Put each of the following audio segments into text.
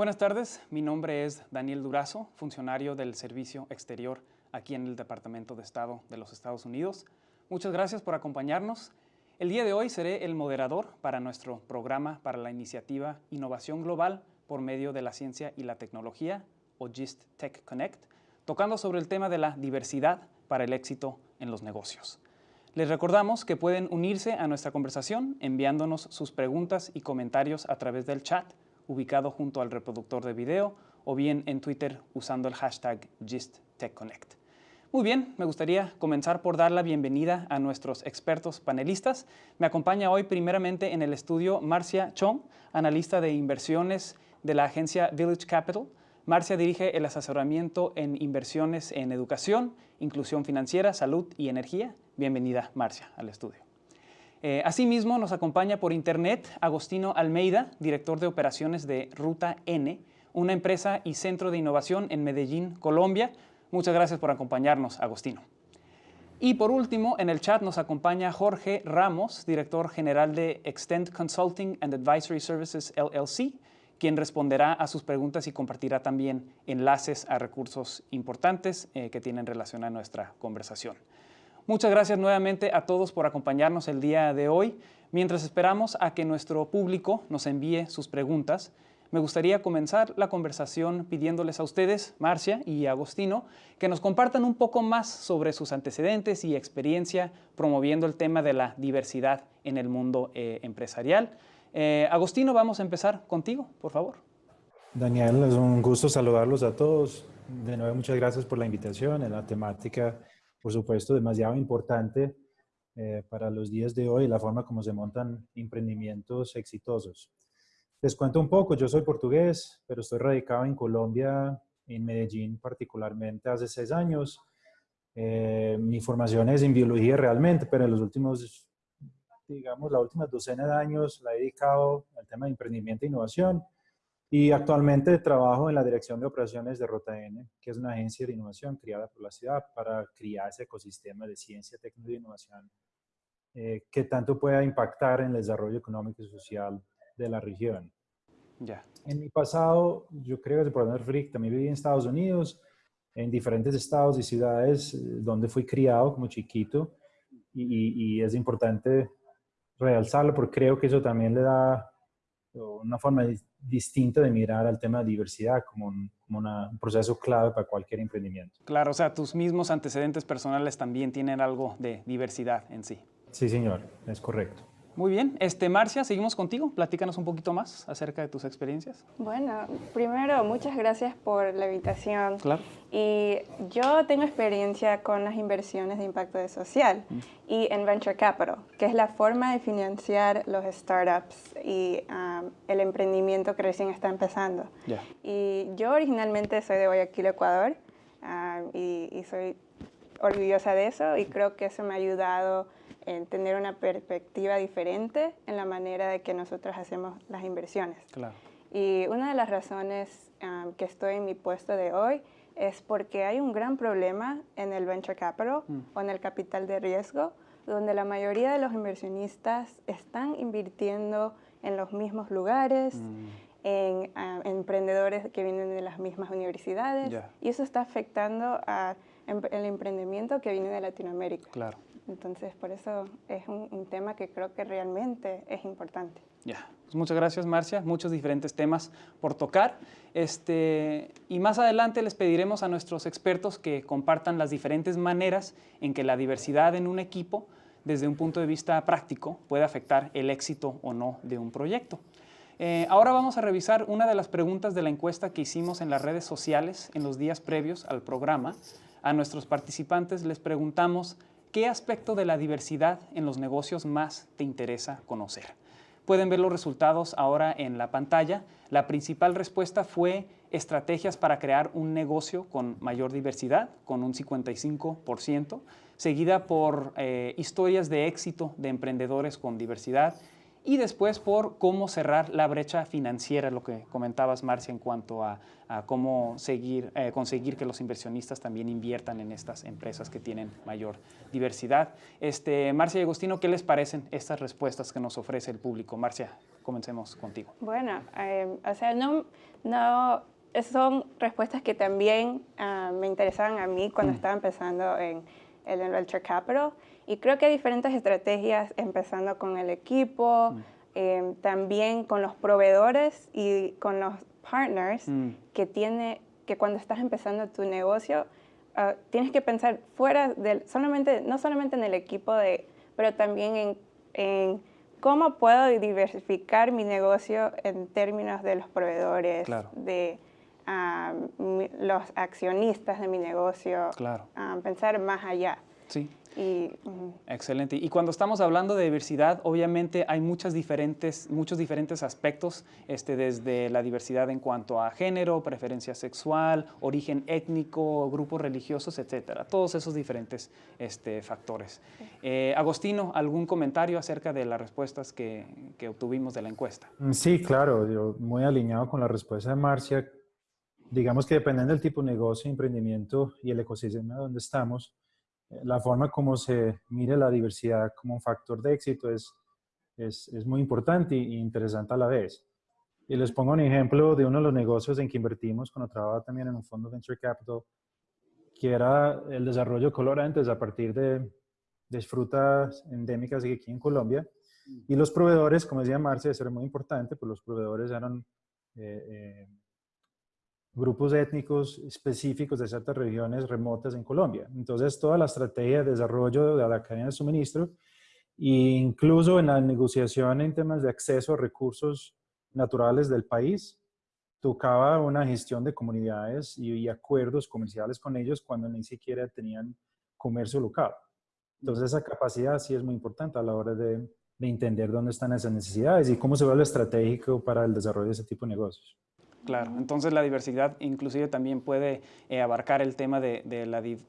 Buenas tardes, mi nombre es Daniel Durazo, funcionario del Servicio Exterior aquí en el Departamento de Estado de los Estados Unidos. Muchas gracias por acompañarnos. El día de hoy seré el moderador para nuestro programa para la iniciativa Innovación Global por medio de la ciencia y la tecnología, o GIST Tech Connect, tocando sobre el tema de la diversidad para el éxito en los negocios. Les recordamos que pueden unirse a nuestra conversación enviándonos sus preguntas y comentarios a través del chat ubicado junto al reproductor de video o bien en Twitter usando el hashtag GistTechConnect. Muy bien, me gustaría comenzar por dar la bienvenida a nuestros expertos panelistas. Me acompaña hoy primeramente en el estudio Marcia Chong, analista de inversiones de la agencia Village Capital. Marcia dirige el asesoramiento en inversiones en educación, inclusión financiera, salud y energía. Bienvenida, Marcia, al estudio. Eh, asimismo, nos acompaña por internet Agostino Almeida, director de operaciones de Ruta N, una empresa y centro de innovación en Medellín, Colombia. Muchas gracias por acompañarnos, Agostino. Y por último, en el chat nos acompaña Jorge Ramos, director general de Extend Consulting and Advisory Services LLC, quien responderá a sus preguntas y compartirá también enlaces a recursos importantes eh, que tienen relación a nuestra conversación. Muchas gracias nuevamente a todos por acompañarnos el día de hoy. Mientras esperamos a que nuestro público nos envíe sus preguntas, me gustaría comenzar la conversación pidiéndoles a ustedes, Marcia y Agostino, que nos compartan un poco más sobre sus antecedentes y experiencia promoviendo el tema de la diversidad en el mundo eh, empresarial. Eh, Agostino, vamos a empezar contigo, por favor. Daniel, es un gusto saludarlos a todos. De nuevo, muchas gracias por la invitación. En la temática por supuesto, demasiado importante eh, para los días de hoy, la forma como se montan emprendimientos exitosos. Les cuento un poco, yo soy portugués, pero estoy radicado en Colombia, en Medellín particularmente hace seis años. Eh, mi formación es en biología realmente, pero en los últimos, digamos, la última docena de años la he dedicado al tema de emprendimiento e innovación. Y actualmente trabajo en la Dirección de Operaciones de N, que es una agencia de innovación creada por la ciudad para crear ese ecosistema de ciencia, tecnología e innovación eh, que tanto pueda impactar en el desarrollo económico y social de la región. Ya. En mi pasado, yo creo que por poner Frick, también viví en Estados Unidos, en diferentes estados y ciudades eh, donde fui criado como chiquito y, y es importante realzarlo porque creo que eso también le da una forma distinta de mirar al tema de diversidad como, un, un proceso clave para cualquier emprendimiento. Claro, o sea, tus mismos antecedentes personales también tienen algo de diversidad en sí. Sí, señor, es correcto. Muy bien. Este, Marcia, seguimos contigo. Platícanos un poquito más acerca de tus experiencias. Bueno, primero, muchas gracias por la invitación. Claro. Y yo tengo experiencia con las inversiones de impacto social mm. y en Venture Capital, que es la forma de financiar los startups y um, el emprendimiento que recién está empezando. Y yo originalmente soy de Guayaquil, Ecuador, um, y, y soy orgullosa de eso y creo que eso me ha ayudado en tener una perspectiva diferente en la manera de que nosotros hacemos las inversiones. Claro. Y una de las razones que estoy en mi puesto de hoy es porque hay un gran problema en el venture capital mm. o en el capital de riesgo, donde la mayoría de los inversionistas están invirtiendo en los mismos lugares, mm. en, emprendedores que vienen de las mismas universidades, y eso está afectando al el emprendimiento que viene de Latinoamérica. Claro. Entonces, por eso es un, tema que creo que realmente es importante. Ya, pues muchas gracias Marcia, muchos diferentes temas por tocar. Este, y más adelante les pediremos a nuestros expertos que compartan las diferentes maneras en que la diversidad en un equipo, desde un punto de vista práctico, puede afectar el éxito o no de un proyecto. Eh, ahora vamos a revisar una de las preguntas de la encuesta que hicimos en las redes sociales en los días previos al programa. A nuestros participantes les preguntamos ¿Qué aspecto de la diversidad en los negocios más te interesa conocer? Pueden ver los resultados ahora en la pantalla. La principal respuesta fue estrategias para crear un negocio con mayor diversidad, con un 55%, seguida por eh, historias de éxito de emprendedores con diversidad y después por cómo cerrar la brecha financiera, lo que comentabas, Marcia, en cuanto a, cómo seguir, eh, conseguir que los inversionistas también inviertan en estas empresas que tienen mayor diversidad. Este, Marcia y Agustino, ¿qué les parecen estas respuestas que nos ofrece el público? Marcia, comencemos contigo. Bueno, eh, o sea, no, no, son respuestas que también ah, me interesaban a mí cuando mm. estaba empezando en el Venture Capital. Y creo que hay diferentes estrategias, empezando con el equipo, mm. em, también con los proveedores y con los partners mm. que tiene, que cuando estás empezando tu negocio, ah, tienes que pensar fuera del, solamente, no solamente en el equipo, de, pero también en, en cómo puedo diversificar mi negocio en términos de los proveedores, de los accionistas de mi negocio, claro. Ah, pensar más allá. Sí. Excelente. Y cuando estamos hablando de diversidad, obviamente hay muchas diferentes, muchos diferentes aspectos, este, desde la diversidad en cuanto a género, preferencia sexual, origen étnico, grupos religiosos, etcétera. Todos esos diferentes este, factores. Eh, Agostino, ¿algún comentario acerca de las respuestas que, que, obtuvimos de la encuesta? Mm, sí, claro, yo muy alineado con la respuesta de Marcia. Digamos que dependiendo del tipo de negocio, emprendimiento y el ecosistema donde estamos, la forma como se mire la diversidad como un factor de éxito es, es, es muy importante e interesante a la vez. Y les pongo un ejemplo de uno de los negocios en que invertimos cuando trabajaba también en un fondo Venture Capital, que era el desarrollo de colorantes a partir de, de frutas endémicas aquí en Colombia. Y los proveedores, como decía Marcia, eso era muy importante, pues los proveedores eran eh, eh, grupos étnicos específicos de ciertas regiones remotas en Colombia. Entonces, toda la estrategia de desarrollo de la cadena de suministro e incluso en la negociación en temas de acceso a recursos naturales del país, tocaba una gestión de comunidades y, acuerdos comerciales con ellos cuando ni siquiera tenían comercio local. Entonces, esa capacidad sí es muy importante a la hora de, de entender dónde están esas necesidades y cómo se vuelve estratégico para el desarrollo de ese tipo de negocios. Claro, entonces la diversidad inclusive también puede eh, abarcar el tema de,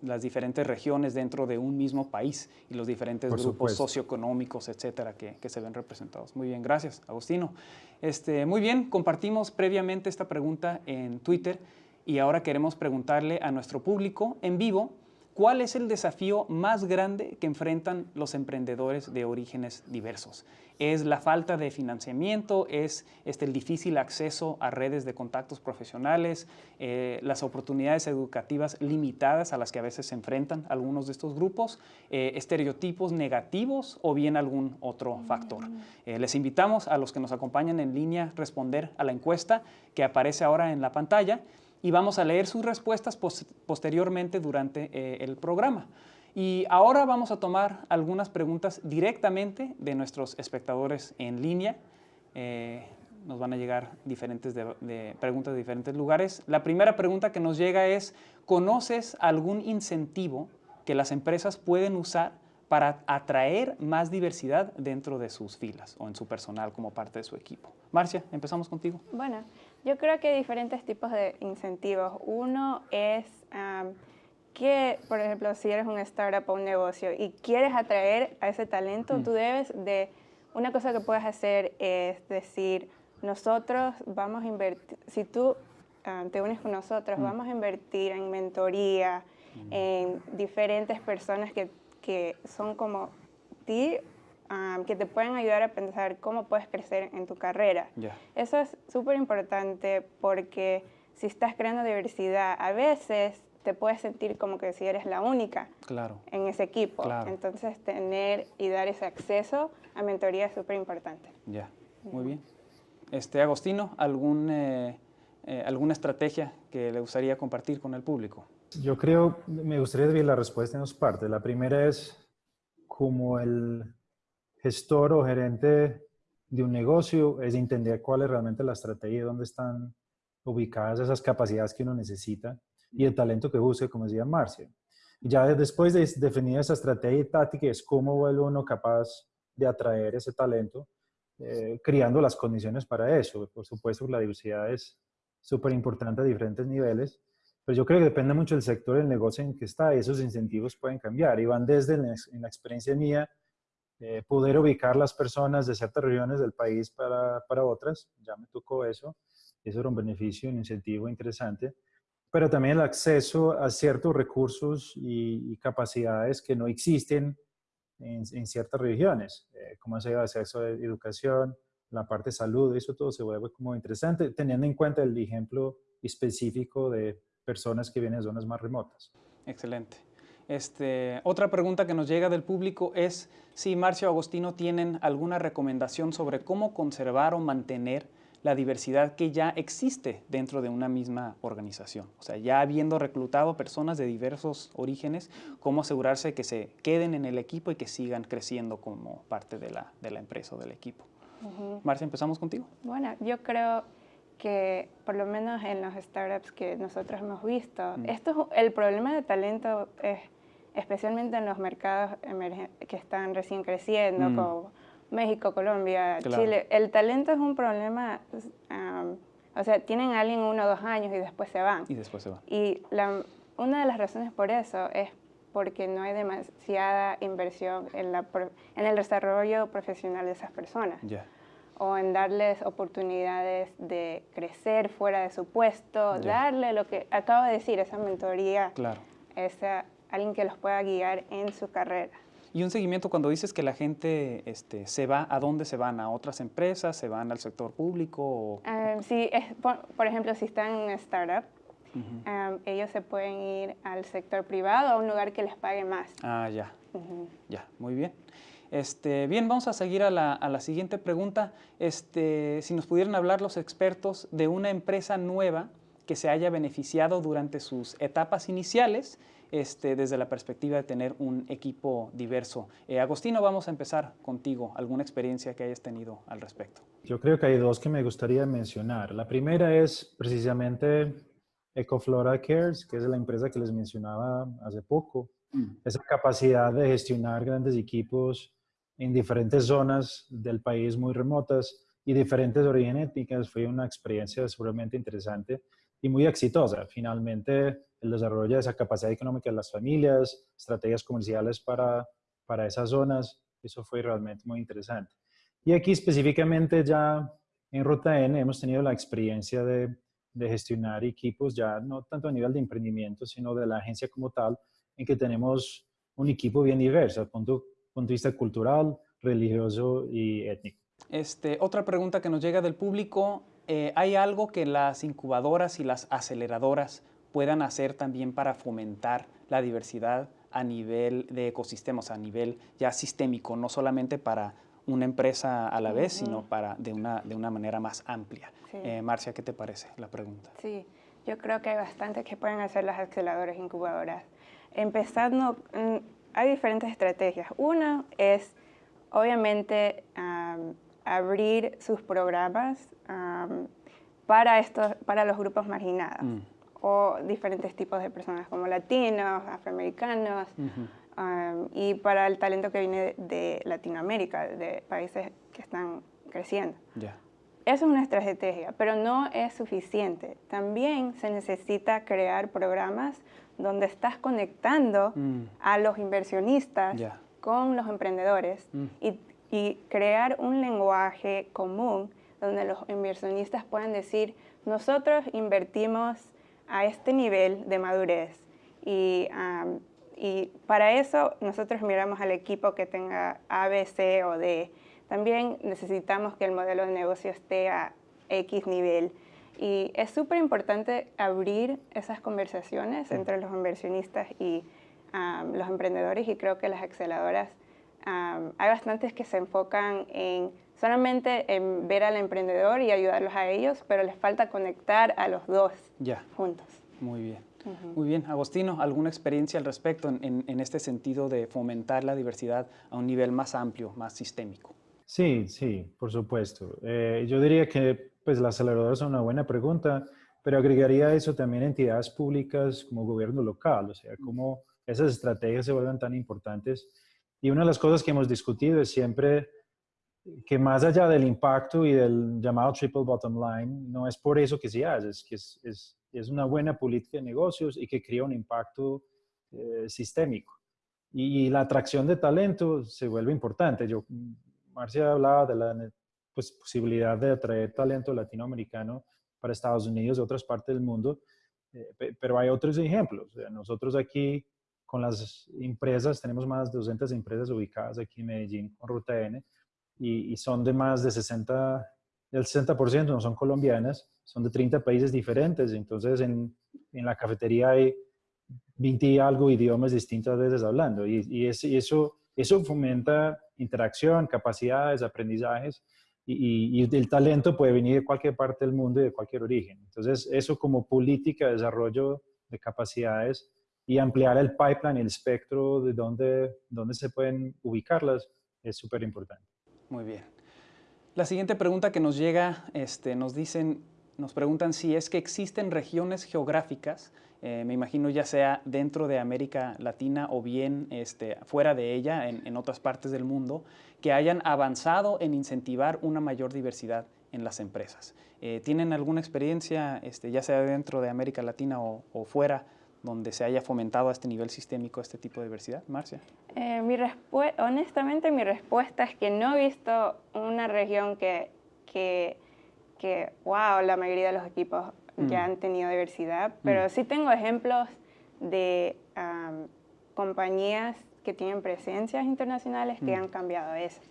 las diferentes regiones dentro de un mismo país y los diferentes grupos socioeconómicos, etcétera, que, se ven representados. Muy bien, gracias, Agustino. Este, muy bien, compartimos previamente esta pregunta en Twitter y ahora queremos preguntarle a nuestro público en vivo ¿Cuál es el desafío más grande que enfrentan los emprendedores de orígenes diversos? ¿Es la falta de financiamiento? ¿Es este, el difícil acceso a redes de contactos profesionales? Eh, ¿Las oportunidades educativas limitadas a las que a veces se enfrentan algunos de estos grupos? Eh, ¿Estereotipos negativos o bien algún otro factor? Eh, les invitamos a los que nos acompañan en línea a responder a la encuesta que aparece ahora en la pantalla y vamos a leer sus respuestas posteriormente durante eh, el programa. Y ahora vamos a tomar algunas preguntas directamente de nuestros espectadores en línea. Eh, nos van a llegar diferentes preguntas de diferentes lugares. La primera pregunta que nos llega es, ¿conoces algún incentivo que las empresas pueden usar para atraer más diversidad dentro de sus filas o en su personal como parte de su equipo? Marcia, empezamos contigo. Bueno, yo creo que hay diferentes tipos de incentivos. Uno es que, por ejemplo, si eres un startup o un negocio y quieres atraer a ese talento, mm. tú debes de... Una cosa que puedes hacer es decir, nosotros vamos a invertir, si tú te unes con nosotros, mm. vamos a invertir en mentoría, mm. en diferentes personas que, que son como ti que te pueden ayudar a pensar cómo puedes crecer en tu carrera. Eso es súper importante porque si estás creando diversidad, a veces te puedes sentir como que si eres la única claro. en ese equipo. Entonces, tener y dar ese acceso a mentoría es súper importante. Ya, muy bien. Este, Agostino, ¿algún, eh, eh, ¿alguna estrategia que le gustaría compartir con el público? Yo creo, me gustaría dividir la respuesta en dos partes. La primera es como el gestor o gerente de un negocio es entender cuál es realmente la estrategia, y dónde están ubicadas esas capacidades que uno necesita y el talento que busque, como decía Marcia. Ya después de definir esa estrategia y táctica es cómo vuelve uno capaz de atraer ese talento, eh, creando las condiciones para eso. Por supuesto, la diversidad es súper importante a diferentes niveles, pero yo creo que depende mucho del sector del negocio en que está y esos incentivos pueden cambiar y van desde en la experiencia mía eh, poder ubicar las personas de ciertas regiones del país para, para otras, ya me tocó eso, eso era un beneficio, un incentivo interesante, pero también el acceso a ciertos recursos y, capacidades que no existen en, en ciertas regiones, eh, como el acceso a educación, la parte de salud, eso todo se vuelve como interesante, teniendo en cuenta el ejemplo específico de personas que vienen de zonas más remotas. Excelente. Este, otra pregunta que nos llega del público es si Marcio Agostino tienen alguna recomendación sobre cómo conservar o mantener la diversidad que ya existe dentro de una misma organización. O sea, ya habiendo reclutado personas de diversos orígenes, cómo asegurarse que se queden en el equipo y que sigan creciendo como parte de la, de la empresa o del equipo. Marcia, empezamos contigo. Bueno, yo creo que por lo menos en los startups que nosotros hemos visto, mm. esto el problema de talento es especialmente en los mercados que están recién creciendo, mm. como México, Colombia, Chile. El talento es un problema, o sea, tienen a alguien uno o dos años y después se van. Y después se van. Y la, una de las razones por eso es porque no hay demasiada inversión en, la, en el desarrollo profesional de esas personas. O en darles oportunidades de crecer fuera de su puesto, darle lo que acabo de decir, esa mentoría, claro. esa, alguien que los pueda guiar en su carrera. Y un seguimiento cuando dices que la gente este, se va, ¿a dónde se van? ¿A otras empresas? ¿Se van al sector público? Um, sí, es, por, ejemplo, si están en una startup, ellos se pueden ir al sector privado, a un lugar que les pague más. Ah, ya. Ya, muy bien. Este, bien, vamos a seguir a la, a la, siguiente pregunta. Este, si nos pudieran hablar los expertos de una empresa nueva que se haya beneficiado durante sus etapas iniciales este, desde la perspectiva de tener un equipo diverso. Eh, Agostino, vamos a empezar contigo. ¿Alguna experiencia que hayas tenido al respecto? Yo creo que hay dos que me gustaría mencionar. La primera es precisamente Ecoflora Cares, que es la empresa que les mencionaba hace poco. Mm. Esa capacidad de gestionar grandes equipos en diferentes zonas del país muy remotas y diferentes orígenes étnicas fue una experiencia seguramente interesante y muy exitosa. Finalmente, el desarrollo de esa capacidad económica de las familias, estrategias comerciales para, para esas zonas, eso fue realmente muy interesante. Y aquí específicamente ya en Ruta N hemos tenido la experiencia de, de gestionar equipos ya no tanto a nivel de emprendimiento, sino de la agencia como tal, en que tenemos un equipo bien diverso, punto, punto de vista cultural, religioso y étnico. Este, otra pregunta que nos llega del público, eh, ¿hay algo que las incubadoras y las aceleradoras puedan hacer también para fomentar la diversidad a nivel de ecosistemas, a nivel ya sistémico, no solamente para una empresa a la vez, sino para de una, de una manera más amplia. Eh, Marcia, ¿qué te parece la pregunta? Sí, yo creo que hay bastante que pueden hacer las aceleradoras incubadoras. Empezando, mm, hay diferentes estrategias. Una es, obviamente, abrir sus programas para, estos, para los grupos marginados. Mm o diferentes tipos de personas como latinos, afroamericanos, um, y para el talento que viene de, Latinoamérica, de países que están creciendo. Eso es una estrategia, pero no es suficiente. También se necesita crear programas donde estás conectando mm. a los inversionistas con los emprendedores mm. y, y crear un lenguaje común donde los inversionistas puedan decir, nosotros invertimos a este nivel de madurez. Y, y para eso nosotros miramos al equipo que tenga A, B, C o D. También necesitamos que el modelo de negocio esté a X nivel. Y es súper importante abrir esas conversaciones entre los inversionistas y los emprendedores y creo que las aceleradoras, hay bastantes que se enfocan en solamente en ver al emprendedor y ayudarlos a ellos, pero les falta conectar a los dos ya. juntos. Muy bien. Muy bien. Agostino, ¿alguna experiencia al respecto en, en, este sentido de fomentar la diversidad a un nivel más amplio, más sistémico? Sí, sí, por supuesto. Eh, yo diría que pues, la aceleradora es una buena pregunta, pero agregaría a eso también entidades públicas como gobierno local, o sea, cómo esas estrategias se vuelven tan importantes. Y una de las cosas que hemos discutido es siempre que más allá del impacto y del llamado triple bottom line, no es por eso que se hace, es que es, es, una buena política de negocios y que crea un impacto eh, sistémico. y, la atracción de talento se vuelve importante. Yo, Marcia hablaba de la pues, posibilidad de atraer talento latinoamericano para Estados Unidos y otras partes del mundo, eh, pero hay otros ejemplos. Nosotros aquí con las empresas, tenemos más de 200 empresas ubicadas aquí en Medellín con Ruta N y, y son de más de 60, del 60% no son colombianas, son de 30 países diferentes. Entonces en, en la cafetería hay 20 y algo idiomas distintas veces hablando y, y, eso, eso fomenta interacción, capacidades, aprendizajes y, y, el talento puede venir de cualquier parte del mundo y de cualquier origen. Entonces, eso como política de desarrollo de capacidades y ampliar el pipeline, el espectro de dónde, dónde se pueden ubicarlas es súper importante. Muy bien. La siguiente pregunta que nos llega, este, nos dicen, nos preguntan si es que existen regiones geográficas, eh, me imagino ya sea dentro de América Latina o bien este, fuera de ella, en, otras partes del mundo, que hayan avanzado en incentivar una mayor diversidad en las empresas. Eh, ¿Tienen alguna experiencia, este, ya sea dentro de América Latina o, fuera, donde se haya fomentado a este nivel sistémico este tipo de diversidad? Marcia. Eh, mi honestamente, mi respuesta es que no he visto una región que, que que, wow, la mayoría de los equipos ya mm. han tenido diversidad, pero mm. sí tengo ejemplos de compañías que tienen presencias internacionales que mm. han cambiado eso.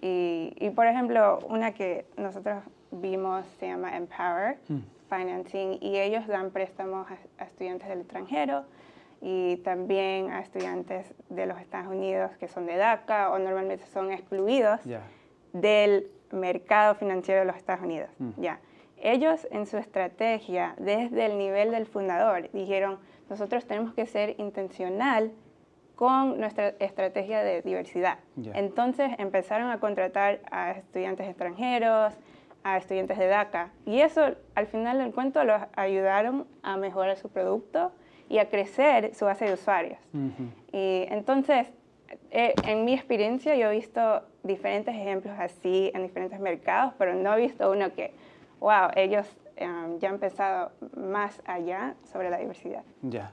Y, y, por ejemplo, una que nosotros vimos se llama Empower Financing y ellos dan préstamos a, estudiantes del extranjero y también a estudiantes de los Estados Unidos que son de DACA o normalmente son excluidos del mercado financiero de los Estados Unidos. Mm. Ya. Ellos en su estrategia, desde el nivel del fundador, dijeron, nosotros tenemos que ser intencional con nuestra estrategia de diversidad. Entonces empezaron a contratar a estudiantes extranjeros, a estudiantes de DACA, y eso al final del cuento los ayudaron a mejorar su producto y a crecer su base de usuarios. Y entonces, eh, en mi experiencia yo he visto diferentes ejemplos así en diferentes mercados, pero no he visto uno que, wow, ellos em, ya han pensado más allá sobre la diversidad. Ya.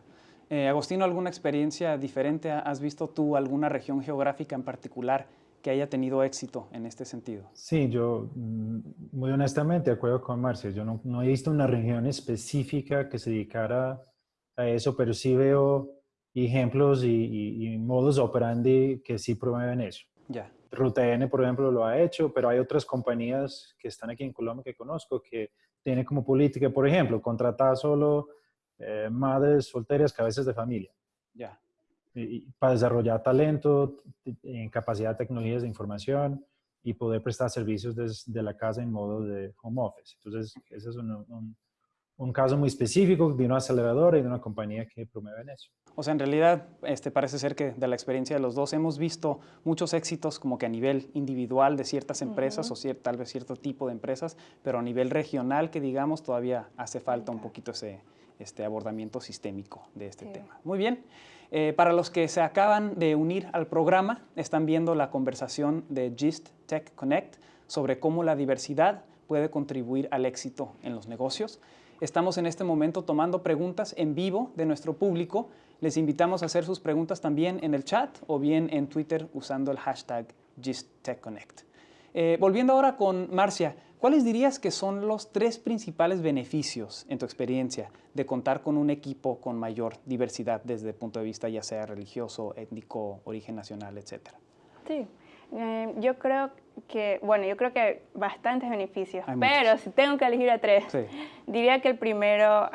Eh, Agostino, ¿alguna experiencia diferente? ¿Has visto tú alguna región geográfica en particular que haya tenido éxito en este sentido? Sí, yo mm, muy honestamente, de acuerdo con Marcia, yo no, no he visto una región específica que se dedicara a eso, pero sí veo ejemplos y, y, modos operandi que sí promueven eso. Ya. Ruta N, por ejemplo, lo ha hecho, pero hay otras compañías que están aquí en Colombia que conozco que tienen como política, por ejemplo, contratar solo eh, madres solteras, cabezas de familia. Ya. Y, para desarrollar talento, en capacidad de tecnologías de información y poder prestar servicios desde la casa en modo de home office. Entonces, ese es un un caso muy específico de una aceleradora y de una compañía que promueven eso. O sea, en realidad este, parece ser que de la experiencia de los dos hemos visto muchos éxitos como que a nivel individual de ciertas empresas o tal vez cierto tipo de empresas, pero a nivel regional que digamos todavía hace falta un poquito ese este abordamiento sistémico de este tema. Muy bien. Eh, para los que se acaban de unir al programa, están viendo la conversación de GIST Tech Connect sobre cómo la diversidad puede contribuir al éxito en los negocios. Estamos en este momento tomando preguntas en vivo de nuestro público. Les invitamos a hacer sus preguntas también en el chat o bien en Twitter usando el hashtag GistTechConnect. Eh, volviendo ahora con Marcia, ¿cuáles dirías que son los tres principales beneficios, en tu experiencia, de contar con un equipo con mayor diversidad desde el punto de vista ya sea religioso, étnico, origen nacional, etcétera? Sí, eh, yo creo que, bueno, yo creo que hay bastantes beneficios, pero si tengo que elegir a tres, diría que el primero,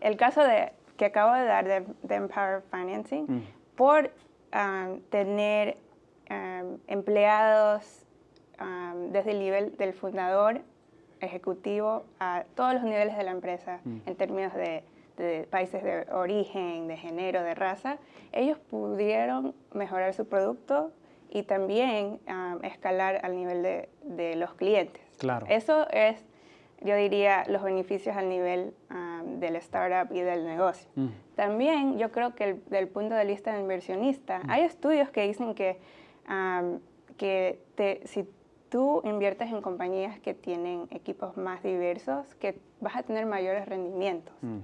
el caso de, que acabo de dar de, Empower Financing, mm. por tener empleados desde el nivel del fundador, ejecutivo, a todos los niveles de la empresa, mm. en términos de, de países de origen, de género, de raza, ellos pudieron mejorar su producto, y también escalar al nivel de, de, los clientes. Claro. Eso es, yo diría, los beneficios al nivel del startup y del negocio. Mm. También yo creo que el, del punto de vista del inversionista, mm. hay estudios que dicen que, que te, si tú inviertes en compañías que tienen equipos más diversos, que vas a tener mayores rendimientos. Mm.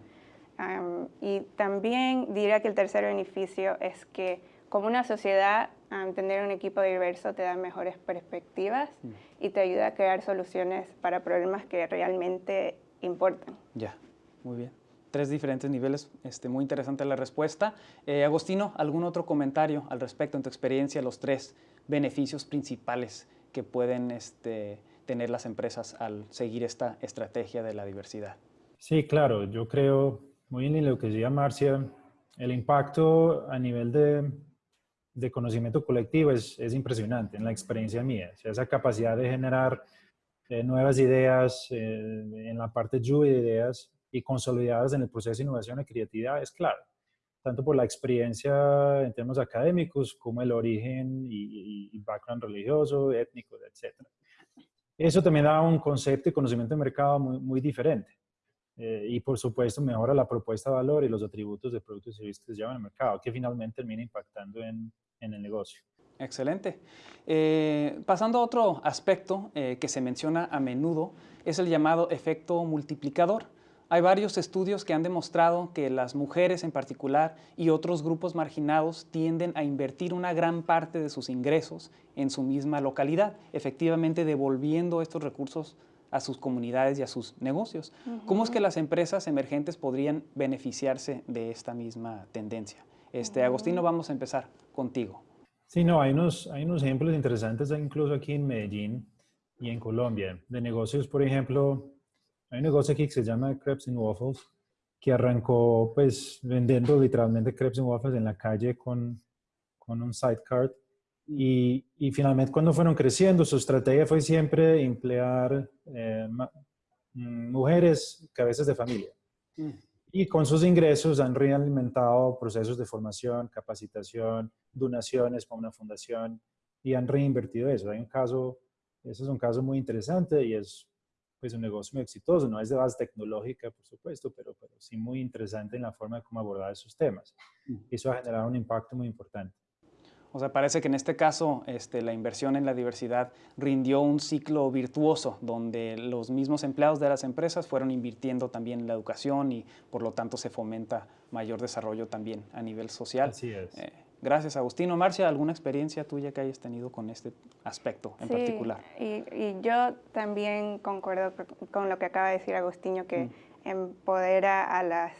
y también diría que el tercer beneficio es que como una sociedad, tener un equipo diverso te da mejores perspectivas mm. y te ayuda a crear soluciones para problemas que realmente importan. Ya, muy bien. Tres diferentes niveles, este, muy interesante la respuesta. Eh, Agostino, ¿algún otro comentario al respecto en tu experiencia, los tres beneficios principales que pueden este, tener las empresas al seguir esta estrategia de la diversidad? Sí, claro, yo creo, muy bien en lo que decía Marcia, el impacto a nivel de, conocimiento colectivo es, es, impresionante en la experiencia mía. Esa capacidad de generar eh, nuevas ideas eh, en la parte lluvia de ideas y consolidadas en el proceso de innovación y creatividad es claro, tanto por la experiencia en términos académicos como el origen y, y background religioso, étnico, etc. Eso también da un concepto y conocimiento de mercado muy, muy diferente. Eh, y por supuesto mejora la propuesta de valor y los atributos de productos y servicios que se llevan al mercado, que finalmente termina impactando en, en el negocio. Excelente. Eh, pasando a otro aspecto eh, que se menciona a menudo, es el llamado efecto multiplicador. Hay varios estudios que han demostrado que las mujeres en particular y otros grupos marginados tienden a invertir una gran parte de sus ingresos en su misma localidad, efectivamente devolviendo estos recursos a sus comunidades y a sus negocios. ¿Cómo es que las empresas emergentes podrían beneficiarse de esta misma tendencia? Este, Agostino, vamos a empezar contigo. Sí, no, hay unos, hay unos ejemplos interesantes incluso aquí en Medellín y en Colombia, de negocios, por ejemplo, hay un negocio aquí que se llama Crepes and Waffles, que arrancó pues vendiendo literalmente crepes and waffles en la calle con, con un sidecar y, y, finalmente cuando fueron creciendo, su estrategia fue siempre emplear eh, mm, mujeres cabezas de familia. Mm. Y con sus ingresos han realimentado procesos de formación, capacitación, donaciones para una fundación y han reinvertido eso. Hay un caso, ese es un caso muy interesante y es pues un negocio muy exitoso. No es de base tecnológica, por supuesto, pero, pero sí muy interesante en la forma de cómo abordar esos temas. Eso ha generado un impacto muy importante. O sea, parece que en este caso este, la inversión en la diversidad rindió un ciclo virtuoso donde los mismos empleados de las empresas fueron invirtiendo también en la educación y por lo tanto se fomenta mayor desarrollo también a nivel social. Así es. Eh, gracias, Agustino. Marcia, ¿alguna experiencia tuya que hayas tenido con este aspecto en particular? Y, y yo también concuerdo con lo que acaba de decir Agustino, que mm. empodera a las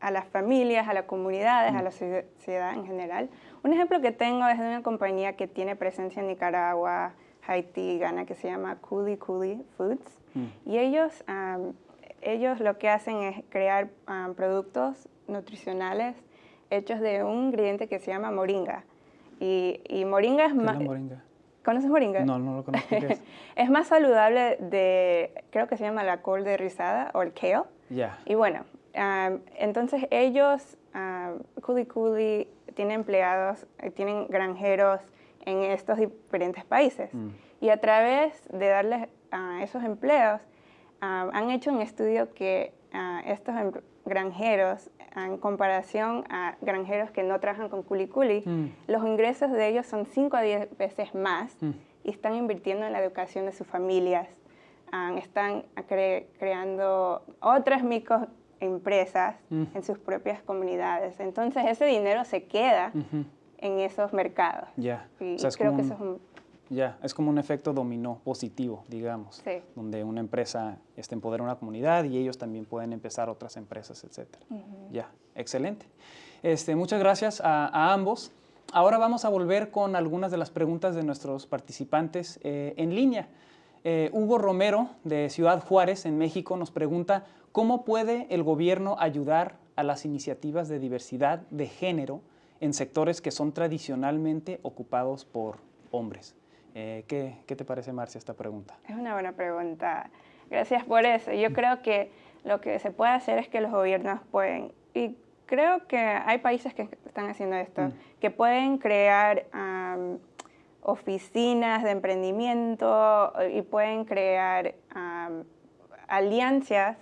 a las familias, a las comunidades, a mm. la sociedad en general. Un ejemplo que tengo es de una compañía que tiene presencia en Nicaragua, Haití y Ghana, que se llama Coolie Coolie Foods. Mm. Y ellos, ellos lo que hacen es crear productos nutricionales hechos de un ingrediente que se llama moringa. Y, y moringa es más... moringa? ¿Conoces moringa? No, no lo conozco. es? más saludable de, creo que se llama la col de rizada o el kale. Ya. Y bueno, entonces ellos, Coolie Coolie, tienen empleados, eh, tienen granjeros en estos diferentes países. Mm. Y a través de darles a esos empleos, han hecho un estudio que estos em, granjeros, en comparación a granjeros que no trabajan con Coolie, mm. los ingresos de ellos son 5 a 10 veces más mm. y están invirtiendo en la educación de sus familias. están creando otras micro empresas mm. en sus propias comunidades. Entonces ese dinero se queda en esos mercados. Ya. Y creo que eso es un... Ya, es como un efecto dominó positivo, digamos, donde una empresa este, empodera una comunidad y ellos también pueden empezar otras empresas, etc. Ya, excelente. Este, muchas gracias a, ambos. Ahora vamos a volver con algunas de las preguntas de nuestros participantes eh, en línea. Eh, Hugo Romero, de Ciudad Juárez, en México, nos pregunta ¿Cómo puede el gobierno ayudar a las iniciativas de diversidad de género en sectores que son tradicionalmente ocupados por hombres? Eh, ¿qué, ¿qué, te parece, Marcia, esta pregunta? Es una buena pregunta. Gracias por eso. Yo creo que lo que se puede hacer es que los gobiernos pueden, y creo que hay países que están haciendo esto, mm. que pueden crear oficinas de emprendimiento y pueden crear alianzas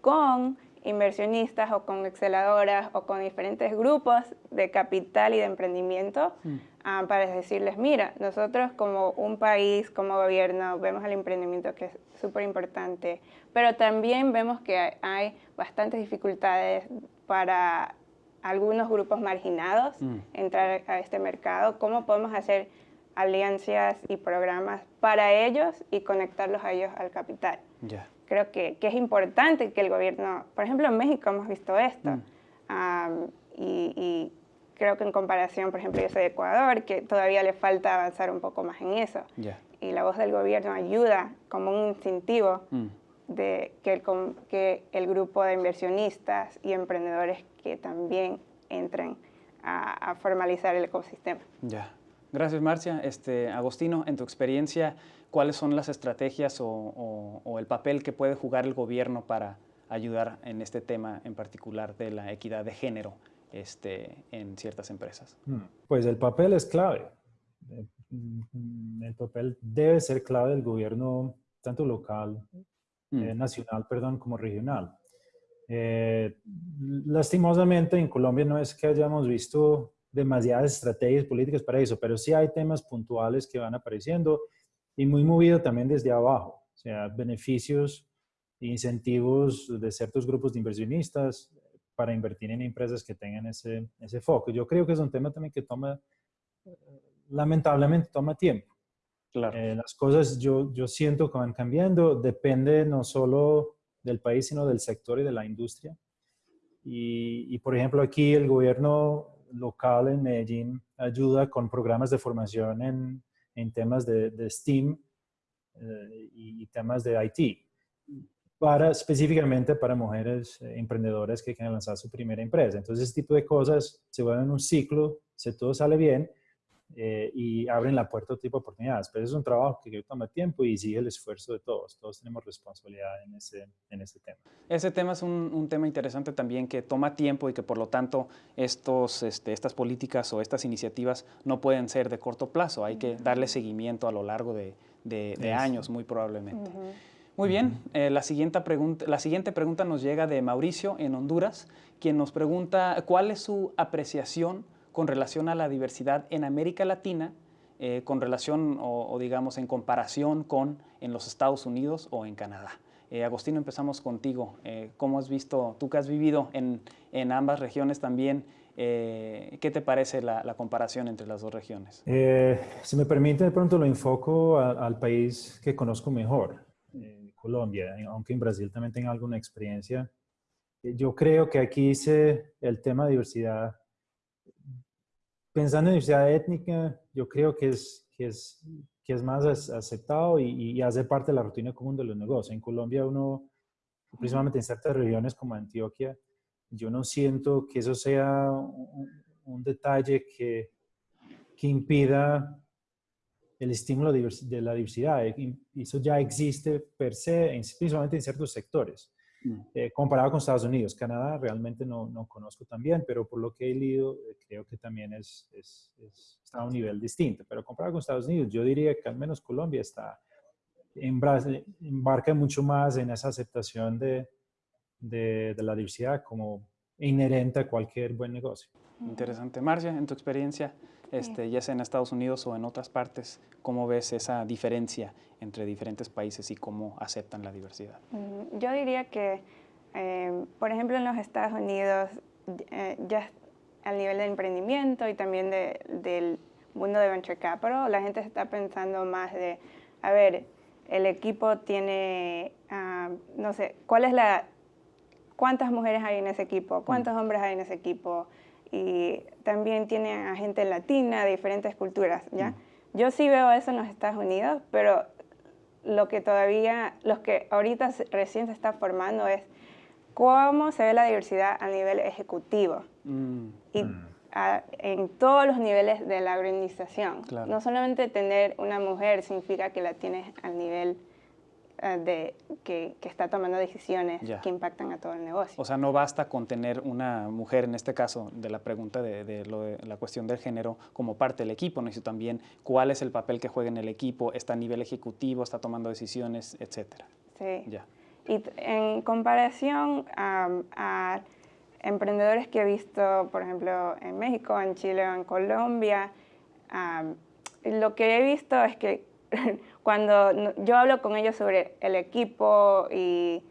con inversionistas o con exceladoras o con diferentes grupos de capital y de emprendimiento mm. Ah, para decirles, mira, nosotros como un país, como gobierno, vemos el emprendimiento que es súper importante, pero también vemos que hay, bastantes dificultades para algunos grupos marginados mm. entrar a este mercado, cómo podemos hacer alianzas y programas para ellos y conectarlos a ellos al capital. Creo que, que, es importante que el gobierno, por ejemplo en México hemos visto esto, mm. y, creo que en comparación, por ejemplo yo soy de Ecuador, que todavía le falta avanzar un poco más en eso. Y la voz del gobierno ayuda como un incentivo mm. de que el, que el grupo de inversionistas y emprendedores que también entren a, formalizar el ecosistema. Ya. Gracias, Marcia. Este, Agostino, en tu experiencia, ¿cuáles son las estrategias o, el papel que puede jugar el gobierno para ayudar en este tema en particular de la equidad de género este, en ciertas empresas? Hmm. Pues el papel es clave. El papel debe ser clave del gobierno, tanto local, hmm. eh, nacional, perdón, como regional. Eh, lastimosamente en Colombia no es que hayamos visto demasiadas estrategias políticas para eso, pero sí hay temas puntuales que van apareciendo y muy movido también desde abajo, o sea, beneficios incentivos de ciertos grupos de inversionistas para invertir en empresas que tengan ese, ese foco. Yo creo que es un tema también que toma, lamentablemente toma tiempo. Claro. Eh, las cosas yo, yo siento que van cambiando, depende no solo del país, sino del sector y de la industria. Y, por ejemplo, aquí el gobierno local en Medellín ayuda con programas de formación en, en temas de, de STEAM eh, y temas de IT, para, específicamente para mujeres eh, emprendedoras que quieren lanzar su primera empresa. Entonces, este tipo de cosas se vuelven un ciclo, si todo sale bien, eh, y abren la puerta a otro tipo de oportunidades. Pero es un trabajo que toma tiempo y sigue el esfuerzo de todos. Todos tenemos responsabilidad en ese, en ese tema. Ese tema es un, un, tema interesante también que toma tiempo y que por lo tanto estos, este, estas políticas o estas iniciativas no pueden ser de corto plazo. Hay que darle seguimiento a lo largo de, de, años, muy probablemente. Muy bien, eh, la, siguiente pregunta, la siguiente pregunta nos llega de Mauricio en Honduras, quien nos pregunta cuál es su apreciación con relación a la diversidad en América Latina, eh, con relación o, digamos en comparación con en los Estados Unidos o en Canadá. Eh, Agostino, empezamos contigo. Eh, ¿Cómo has visto, tú que has vivido en, en ambas regiones también, qué te parece la, comparación entre las dos regiones? si me permite, de pronto lo enfoco al país que conozco mejor, Colombia, aunque en Brasil también tenga alguna experiencia. Yo creo que aquí se, el tema de diversidad pensando en diversidad étnica, yo creo que es, que es, que es más aceptado y, hace parte de la rutina común de los negocios. En Colombia uno, principalmente en ciertas regiones como Antioquia, yo no siento que eso sea un, detalle que, que impida el estímulo de la diversidad. Eso ya existe per se, principalmente en ciertos sectores. Mm. Eh, comparado con Estados Unidos. Canadá realmente no, no, conozco tan bien, pero por lo que he leído, eh, creo que también es, es, está a un nivel distinto. Pero comparado con Estados Unidos, yo diría que al menos Colombia está, en embarca mucho más en esa aceptación de, de, de la diversidad como inherente a cualquier buen negocio. Interesante. Marcia, en tu experiencia, este, ya sea en Estados Unidos o en otras partes, ¿cómo ves esa diferencia entre diferentes países y cómo aceptan la diversidad? Mm, yo diría que, eh, por ejemplo, en los Estados Unidos, eh, ya al nivel de emprendimiento y también del mundo de venture capital, la gente está pensando más de, a ver, el equipo tiene, ah, no sé, ¿cuál es la, cuántas mujeres hay en ese equipo? ¿Cuántos mm. hombres hay en ese equipo? y también tiene a gente latina de diferentes culturas, ¿ya? Mm. Yo sí veo eso en los Estados Unidos, pero lo que todavía, los que ahorita recién se está formando es cómo se ve la diversidad a nivel ejecutivo mm. y mm. en todos los niveles de la organización. No solamente tener una mujer significa que la tienes al nivel de, que, está tomando decisiones que impactan a todo el negocio. O sea, no basta con tener una mujer, en este caso, de la pregunta de, la cuestión del género, como parte del equipo, necesito también cuál es el papel que juega en el equipo, está a nivel ejecutivo, está tomando decisiones, etcétera. Sí. Ya. Y en comparación a, emprendedores que he visto, por ejemplo, en México, en Chile o en Colombia, lo que he visto es que cuando yo hablo con ellos sobre el equipo y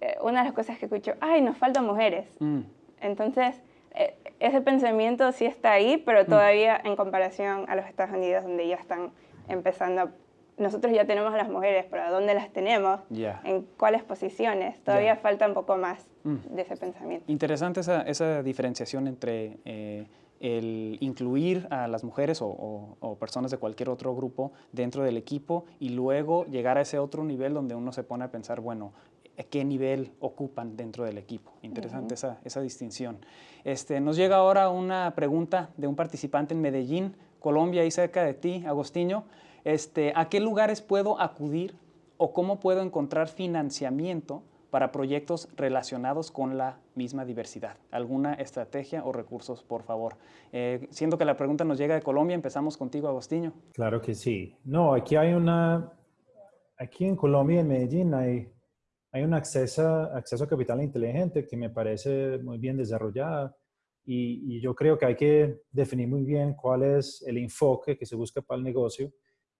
eh, una de las cosas que escucho, ay, nos faltan mujeres. Mm. Entonces, eh, ese pensamiento sí está ahí, pero mm. todavía en comparación a los Estados Unidos, donde ya están empezando, nosotros ya tenemos a las mujeres, pero ¿dónde las tenemos? ¿En cuáles posiciones? Todavía falta un poco más mm. de ese pensamiento. Interesante esa, esa diferenciación entre... Eh, el incluir a las mujeres o, personas de cualquier otro grupo dentro del equipo y luego llegar a ese otro nivel donde uno se pone a pensar, bueno, qué nivel ocupan dentro del equipo. Interesante esa, distinción. Este, nos llega ahora una pregunta de un participante en Medellín, Colombia, y cerca de ti, Agostinho. Este, ¿A qué lugares puedo acudir o cómo puedo encontrar financiamiento para proyectos relacionados con la misma diversidad. ¿Alguna estrategia o recursos, por favor? Eh, que la pregunta nos llega de Colombia, empezamos contigo, Agostinho. Claro que sí. No, aquí hay una, aquí en Colombia, en Medellín, hay, hay un acceso, acceso a capital inteligente que me parece muy bien desarrollada y, yo creo que hay que definir muy bien cuál es el enfoque que se busca para el negocio,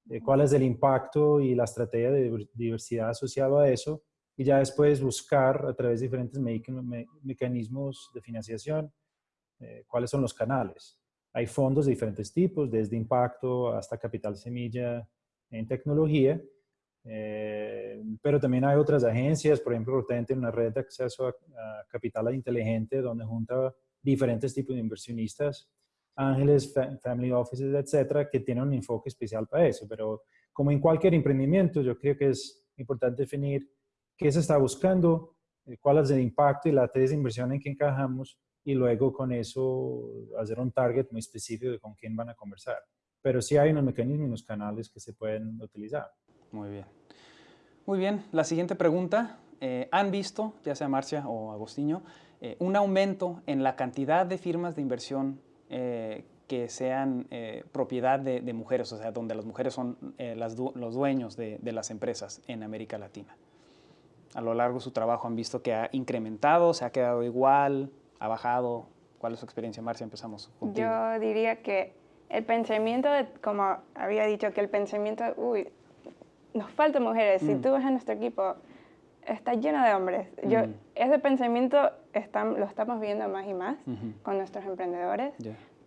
eh, cuál es el impacto y la estrategia de diversidad asociada a eso y ya después buscar a través de diferentes mecanismos de financiación eh, cuáles son los canales. Hay fondos de diferentes tipos, desde impacto hasta capital semilla en tecnología, eh, pero también hay otras agencias, por ejemplo, Rotente, una red de acceso a, capital inteligente donde junta diferentes tipos de inversionistas, ángeles, family offices, etcétera, que tienen un enfoque especial para eso. Pero como en cualquier emprendimiento, yo creo que es importante definir qué se está buscando, eh, cuál es el impacto y la tasa de inversión en que encajamos y luego con eso hacer un target muy específico de con quién van a conversar. Pero sí hay unos mecanismos y unos canales que se pueden utilizar. Muy bien. Muy bien, la siguiente pregunta. Eh, ¿Han visto, ya sea Marcia o Agostinho, eh, un aumento en la cantidad de firmas de inversión que sean propiedad de, mujeres, o sea, donde las mujeres son los dueños de las empresas en América Latina? A lo largo de su trabajo han visto que ha incrementado, se ha quedado igual, ha bajado? ¿Cuál es su experiencia, Marcia? Empezamos contigo. Yo diría que el pensamiento, de, como había dicho, que el pensamiento, uy, nos faltan mujeres. Si mm. tú ves a nuestro equipo, está lleno de hombres. Yo, mm. Ese pensamiento lo estamos viendo más y más con nuestros emprendedores.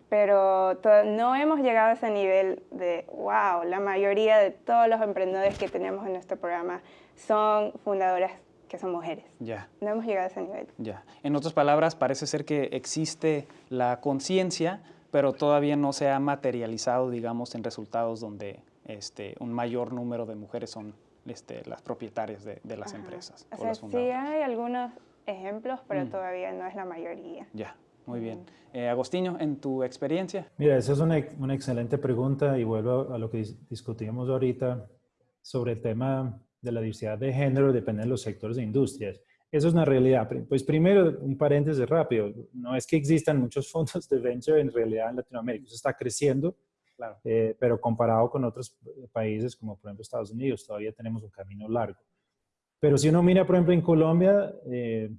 Pero no hemos llegado a ese nivel de, wow, la mayoría de todos los emprendedores que tenemos en nuestro programa son fundadoras que son mujeres. Ya. No hemos llegado a ese nivel. Ya. En otras palabras, parece ser que existe la conciencia, pero todavía no se ha materializado, digamos, en resultados donde este, un mayor número de mujeres son este, las propietarias de, las empresas. O, sea, sí hay algunos ejemplos, pero mm. todavía no es la mayoría. Ya, muy bien. Mm. Eh, Agostinho, en tu experiencia. Mira, esa es una, una excelente pregunta y vuelvo a lo que discutimos ahorita sobre el tema de la diversidad de género depende de los sectores de industrias. Eso es una realidad. Pues primero, un paréntesis rápido. No es que existan muchos fondos de venture en realidad en Latinoamérica. Eso está creciendo, claro. Eh, pero comparado con otros países como por ejemplo Estados Unidos, todavía tenemos un camino largo. Pero si uno mira, por ejemplo, en Colombia, eh,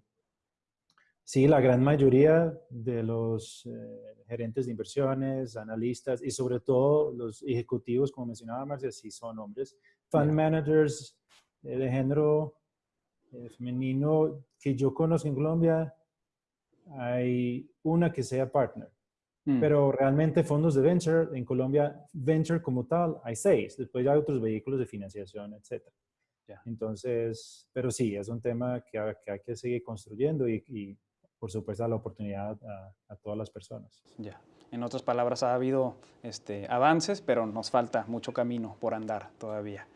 sí, la gran mayoría de los eh, gerentes de inversiones, analistas y sobre todo los ejecutivos, como mencionaba Marcia, sí son hombres. Fund managers, eh, de género eh, femenino que yo conozco en Colombia, hay una que sea partner. Mm. Pero realmente fondos de venture en Colombia, venture como tal, hay seis. Después hay otros vehículos de financiación, etc. Entonces, pero sí, es un tema que, hay que seguir construyendo y, por supuesto, la oportunidad a, a todas las personas. Ya. En otras palabras, ha habido este, avances, pero nos falta mucho camino por andar todavía.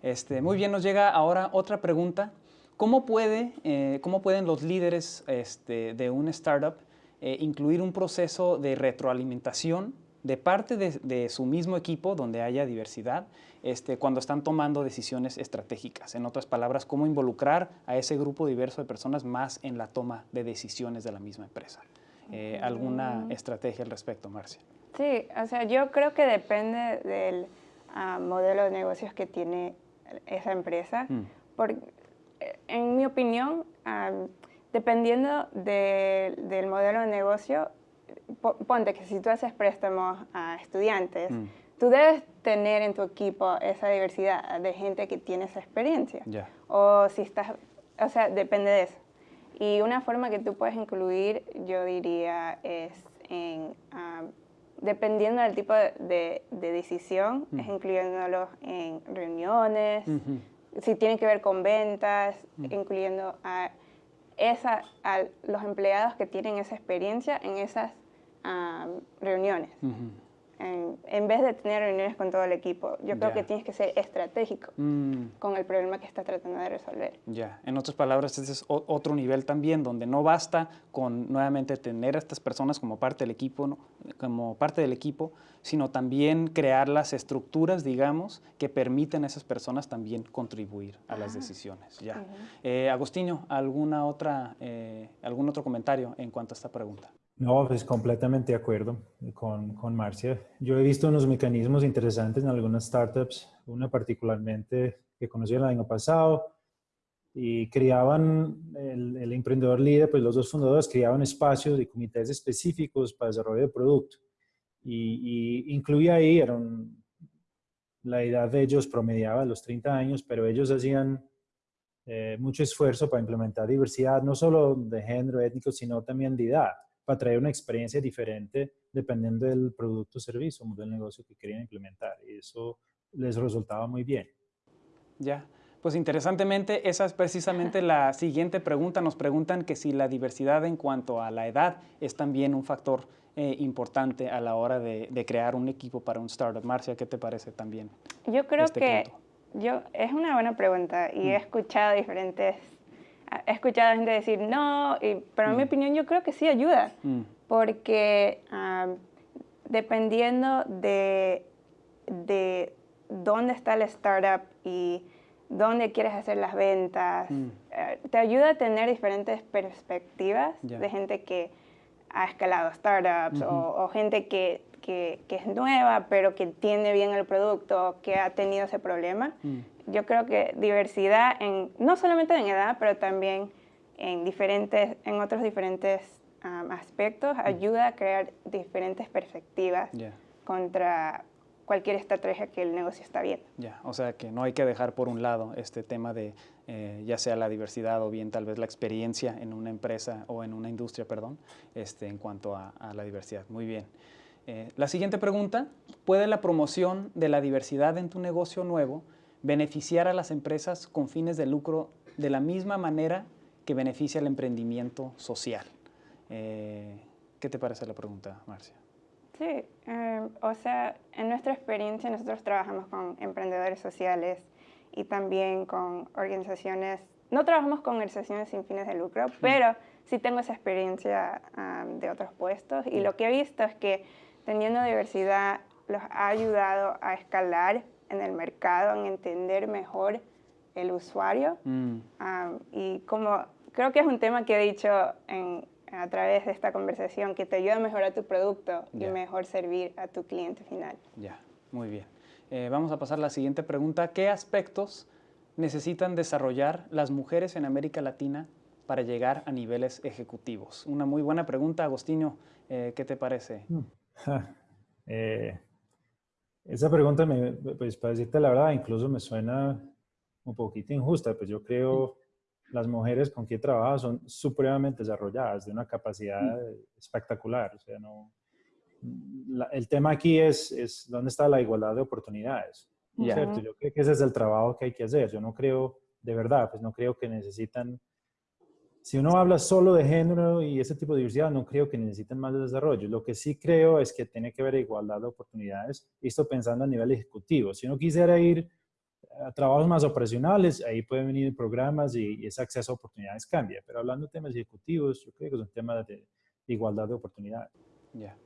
este, muy bien, nos llega ahora otra pregunta. ¿Cómo, puede, eh, cómo pueden los líderes este, de un startup eh, incluir un proceso de retroalimentación de parte de, su mismo equipo, donde haya diversidad, este, cuando están tomando decisiones estratégicas. En otras palabras, cómo involucrar a ese grupo diverso de personas más en la toma de decisiones de la misma empresa. Eh, alguna estrategia al respecto, Marcia. Sí, o sea, yo creo que depende del ah, modelo de negocios que tiene esa empresa. Mm. Eh, en mi opinión, dependiendo del modelo de negocio, ponte que si tú haces préstamos a estudiantes, mm. tú debes tener en tu equipo esa diversidad de gente que tiene esa experiencia. O si estás, o sea, depende de eso. Y una forma que tú puedes incluir, yo diría, es en, dependiendo del tipo de, decisión, es incluyéndolos en reuniones, si tiene que ver con ventas, incluyendo a, esa, a los empleados que tienen esa experiencia en esas reuniones en, vez de tener reuniones con todo el equipo. Yo creo que tienes que ser estratégico mm. con el problema que estás tratando de resolver. Ya, en otras palabras, ese es otro nivel también, donde no basta con nuevamente tener a estas personas como parte del equipo, como parte del equipo, sino también crear las estructuras, digamos, que permiten a esas personas también contribuir a las decisiones. Ya. Eh, Agustinho, ¿alguna otra, eh, ¿algún otro comentario en cuanto a esta pregunta? No, pues completamente de acuerdo con, con, Marcia. Yo he visto unos mecanismos interesantes en algunas startups, una particularmente que conocí el año pasado, y creaban, el, el, emprendedor líder, pues los dos fundadores creaban espacios y comités específicos para desarrollo de producto. Y, y incluía ahí, eran, la edad de ellos promediaba los 30 años, pero ellos hacían eh, mucho esfuerzo para implementar diversidad, no solo de género étnico, sino también de edad para traer una experiencia diferente dependiendo del producto o servicio o del negocio que querían implementar. Y eso les resultaba muy bien. Ya, pues interesantemente, esa es precisamente la siguiente pregunta. Nos preguntan que si la diversidad en cuanto a la edad es también un factor eh, importante a la hora de, crear un equipo para un startup. Marcia, ¿qué te parece también? Yo creo este que yo, es una buena pregunta y he mm. escuchado diferentes he escuchado a gente decir no, pero en mi mm. opinión yo creo que sí ayuda, mm. porque dependiendo de, de dónde está el startup y dónde quieres hacer las ventas, mm. eh, te ayuda a tener diferentes perspectivas de gente que ha escalado startups o, gente que, que, que, es nueva pero que entiende bien el producto, que ha tenido ese problema yo creo que diversidad, en, no solamente en edad, pero también en, diferentes, en otros diferentes aspectos, ayuda a crear diferentes perspectivas contra cualquier estrategia que el negocio está viendo. Ya, o sea que no hay que dejar por un lado este tema de eh, ya sea la diversidad o bien tal vez la experiencia en una empresa o en una industria, perdón, este, en cuanto a, la diversidad. Muy bien. Eh, la siguiente pregunta, ¿puede la promoción de la diversidad en tu negocio nuevo beneficiar a las empresas con fines de lucro de la misma manera que beneficia el emprendimiento social. Eh, ¿Qué te parece la pregunta, Marcia? Sí, eh, o sea, en nuestra experiencia nosotros trabajamos con emprendedores sociales y también con organizaciones, no trabajamos con organizaciones sin fines de lucro, pero sí tengo esa experiencia de otros puestos y lo que he visto es que teniendo diversidad los ha ayudado a escalar en el mercado, en entender mejor el usuario. Mm. Ah, y como creo que es un tema que he dicho a través de esta conversación, que te ayuda a mejorar tu producto y mejor servir a tu cliente final. Ya, muy bien. Eh, vamos a pasar a la siguiente pregunta. ¿Qué aspectos necesitan desarrollar las mujeres en América Latina para llegar a niveles ejecutivos? Una muy buena pregunta, Agostinho. Eh, ¿Qué te parece? Mm. Eh, esa pregunta, me, pues para decirte la verdad, incluso me suena un poquito injusta, pues yo creo las mujeres con quien trabajo son supremamente desarrolladas, de una capacidad espectacular. O sea, no, el tema aquí es, es dónde está la igualdad de oportunidades. ¿cierto? Yo creo que ese es el trabajo que hay que hacer. Yo no creo, de verdad, pues no creo que necesitan si uno habla solo de género y ese tipo de diversidad, no creo que necesiten más desarrollo. Lo que sí creo es que tiene que haber igualdad de oportunidades, esto pensando a nivel ejecutivo. Si uno quisiera ir a trabajos más operacionales, ahí pueden venir programas y, ese acceso a oportunidades cambia. Pero hablando de temas ejecutivos, yo creo que es un tema de, igualdad de oportunidades. Ya.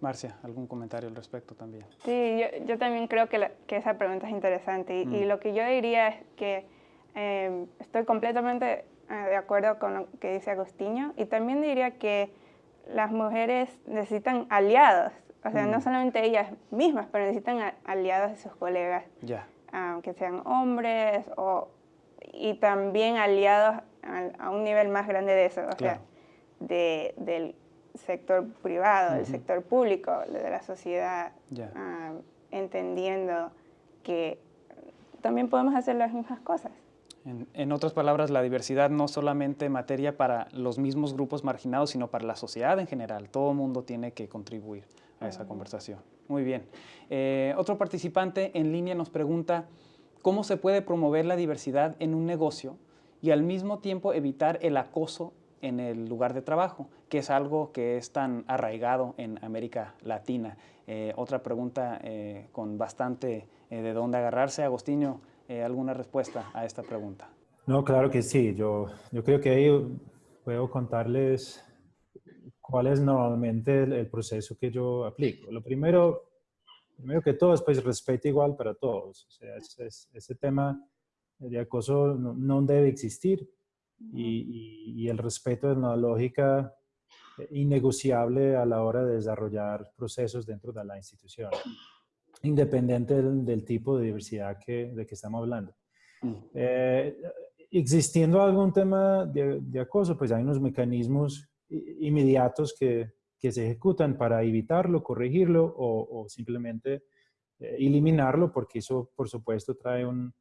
Marcia, ¿algún comentario al respecto también? Sí, yo, también creo que, que, esa pregunta es interesante. Y, mm. lo que yo diría es que eh, estoy completamente de acuerdo con lo que dice Agustinho. Y también diría que las mujeres necesitan aliados, o sea, no mm. solamente ellas mismas, pero necesitan aliados de sus colegas, ah, que sean hombres o, y también aliados a, un nivel más grande de eso, o sea, de, del sector privado, del sector público, de la sociedad, ah, entendiendo que también podemos hacer las mismas cosas. En, otras palabras, la diversidad no solamente materia para los mismos grupos marginados, sino para la sociedad en general. Todo el mundo tiene que contribuir a esa conversación. Muy bien. Eh, otro participante en línea nos pregunta, ¿cómo se puede promover la diversidad en un negocio y al mismo tiempo evitar el acoso en el lugar de trabajo, que es algo que es tan arraigado en América Latina? Eh, otra pregunta eh, con bastante de dónde agarrarse. Agostinho, eh, alguna respuesta a esta pregunta. No, claro que sí. Yo, yo creo que ahí puedo contarles cuál es normalmente el, proceso que yo aplico. Lo primero, primero que todo es pues respeto igual para todos. O sea, ese, tema de acoso no, debe existir y, y, el respeto es una lógica innegociable a la hora de desarrollar procesos dentro de la institución independiente del, tipo de diversidad que, de que estamos hablando. Mm. Eh, existiendo algún tema de, acoso, pues hay unos mecanismos inmediatos que, que se ejecutan para evitarlo, corregirlo o, simplemente eh, eliminarlo, porque eso, por supuesto, trae un,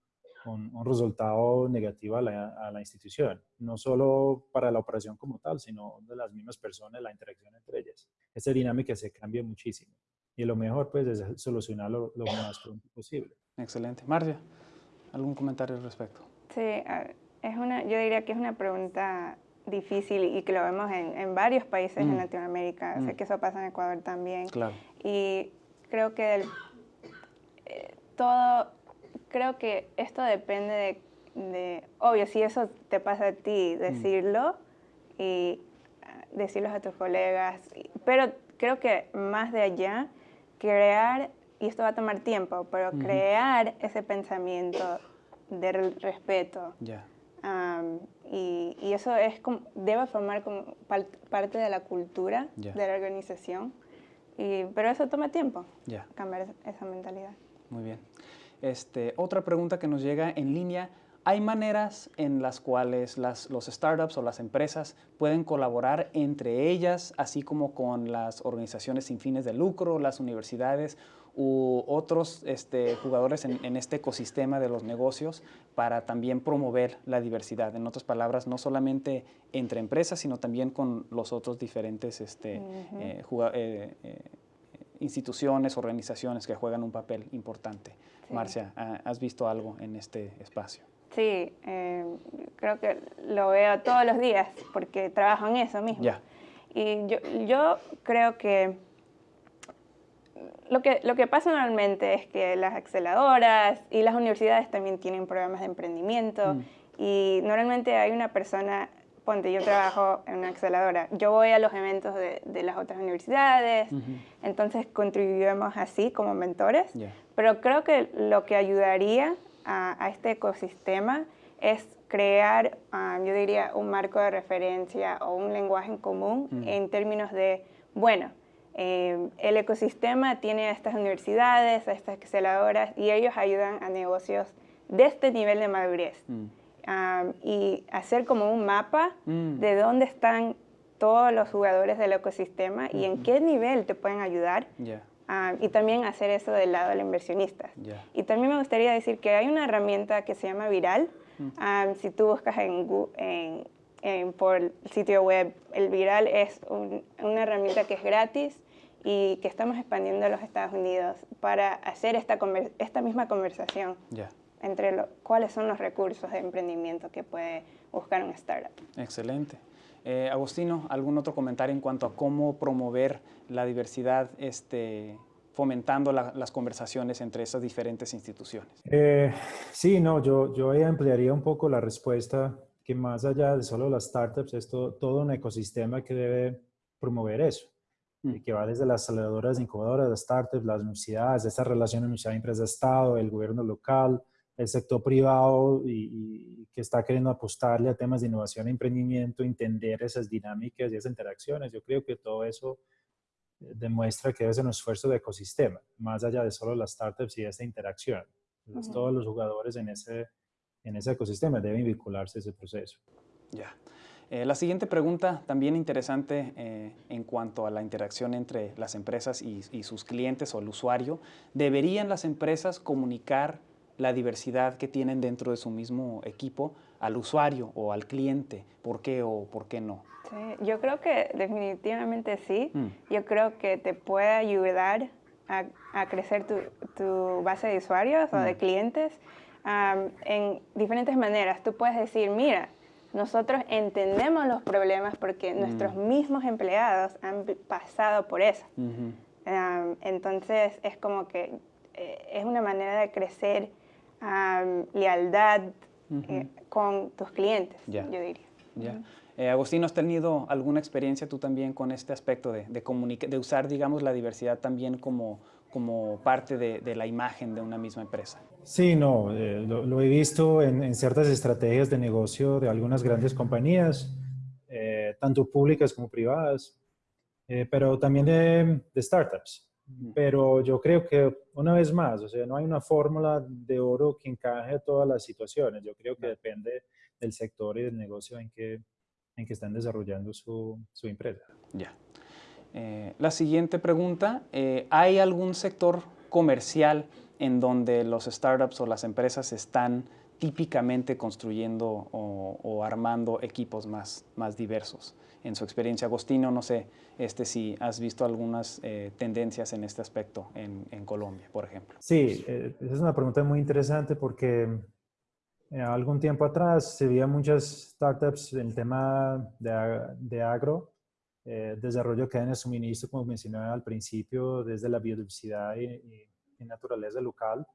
un, resultado negativo a la, a la, institución, no solo para la operación como tal, sino de las mismas personas, la interacción entre ellas. Esa dinámica se cambia muchísimo y lo mejor pues es solucionarlo lo más pronto posible. Excelente. Marcia, ¿algún comentario al respecto? Sí, es una, yo diría que es una pregunta difícil y que lo vemos en, en varios países en mm. Latinoamérica. Sé mm. que eso pasa en Ecuador también. Claro. Y creo que eh, todo, creo que esto depende de, obvio, si eso te pasa a ti, mm. decirlo y ah, decirlo a tus colegas, pero creo que más de allá crear, y esto va a tomar tiempo, pero crear ese pensamiento de respeto. y, y, eso es como, debe formar como parte de la cultura de la organización. Y, pero eso toma tiempo, cambiar esa mentalidad. Muy bien. Este, otra pregunta que nos llega en línea hay maneras en las cuales las, los startups o las empresas pueden colaborar entre ellas, así como con las organizaciones sin fines de lucro, las universidades u otros este, jugadores en, este ecosistema de los negocios para también promover la diversidad. En otras palabras, no solamente entre empresas, sino también con los otros diferentes este, eh, eh, instituciones, organizaciones que juegan un papel importante. Marcia, ¿has visto algo en este espacio? Sí, eh, creo que lo veo todos los días porque trabajo en eso mismo. Y yo, yo, creo que lo, que lo que pasa normalmente es que las aceleradoras y las universidades también tienen programas de emprendimiento mm. y normalmente hay una persona, ponte, yo trabajo en una aceleradora, yo voy a los eventos de, de las otras universidades, entonces contribuimos así como mentores, pero creo que lo que ayudaría a, este ecosistema es crear, ah, yo diría, un marco de referencia o un lenguaje en común mm. en términos de, bueno, eh, el ecosistema tiene a estas universidades, a estas aceleradoras y ellos ayudan a negocios de este nivel de madurez. Mm. Ah, y hacer como un mapa mm. de dónde están todos los jugadores del ecosistema y en qué nivel te pueden ayudar Ah, y también hacer eso del lado del inversionista. Y también me gustaría decir que hay una herramienta que se llama Viral. Mm. Ah, si tú buscas en, en, por el sitio web, el Viral es una herramienta que es gratis y que estamos expandiendo a los Estados Unidos para hacer esta, esta misma conversación entre cuáles son los recursos de emprendimiento que puede buscar un startup. Excelente. Eh, Agustino, ¿algún otro comentario en cuanto a cómo promover la diversidad este, fomentando las conversaciones entre esas diferentes instituciones? Eh, sí, no, yo, yo ampliaría un poco la respuesta que más allá de solo las startups, es todo, un ecosistema que debe promover eso, mm. que va desde las aceleradoras, incubadoras, las startups, las universidades, esta relación universidad-empresa-estado, el gobierno local, el sector privado y, que está queriendo apostarle a temas de innovación e emprendimiento, entender esas dinámicas y esas interacciones. Yo creo que todo eso eh, demuestra que es un esfuerzo de ecosistema, más allá de solo las startups y esta interacción. Todos los jugadores en ese, en ese ecosistema deben vincularse a ese proceso. Ya. Eh, la siguiente pregunta, también interesante eh, en cuanto a la interacción entre las empresas y, y sus clientes o el usuario. ¿Deberían las empresas comunicar la diversidad que tienen dentro de su mismo equipo al usuario o al cliente? ¿Por qué o por qué no? Sí, yo creo que definitivamente sí. Mm. Yo creo que te puede ayudar a, a crecer tu, tu, base de usuarios o de mm. clientes en diferentes maneras. Tú puedes decir, mira, nosotros entendemos los problemas porque mm. nuestros mismos empleados han pasado por eso. entonces es como que eh, es una manera de crecer lealtad eh, con tus clientes, yo diría. Eh, Agustín, ¿has tenido alguna experiencia tú también con este aspecto de, de, de usar, digamos, la diversidad también como, como parte de, de, la imagen de una misma empresa? Sí, no, eh, lo, he visto en, ciertas estrategias de negocio de algunas grandes compañías, eh, tanto públicas como privadas, pero también de, de startups. Pero yo creo que, una vez más, o sea, no hay una fórmula de oro que encaje a todas las situaciones. Yo creo que depende del sector y del negocio en que, en que están desarrollando su, su empresa. Ya. Eh, la siguiente pregunta, eh, ¿hay algún sector comercial en donde los startups o las empresas están típicamente construyendo o, armando equipos más, más diversos? En su experiencia, Agostino, no sé este, si has visto algunas eh, tendencias en este aspecto en, en Colombia, por ejemplo. Sí, esa es una pregunta muy interesante porque eh, algún tiempo atrás se veía muchas startups en el tema de, de agro, eh, desarrollo de cadena de suministro, como mencioné al principio, desde la biodiversidad y, naturaleza local.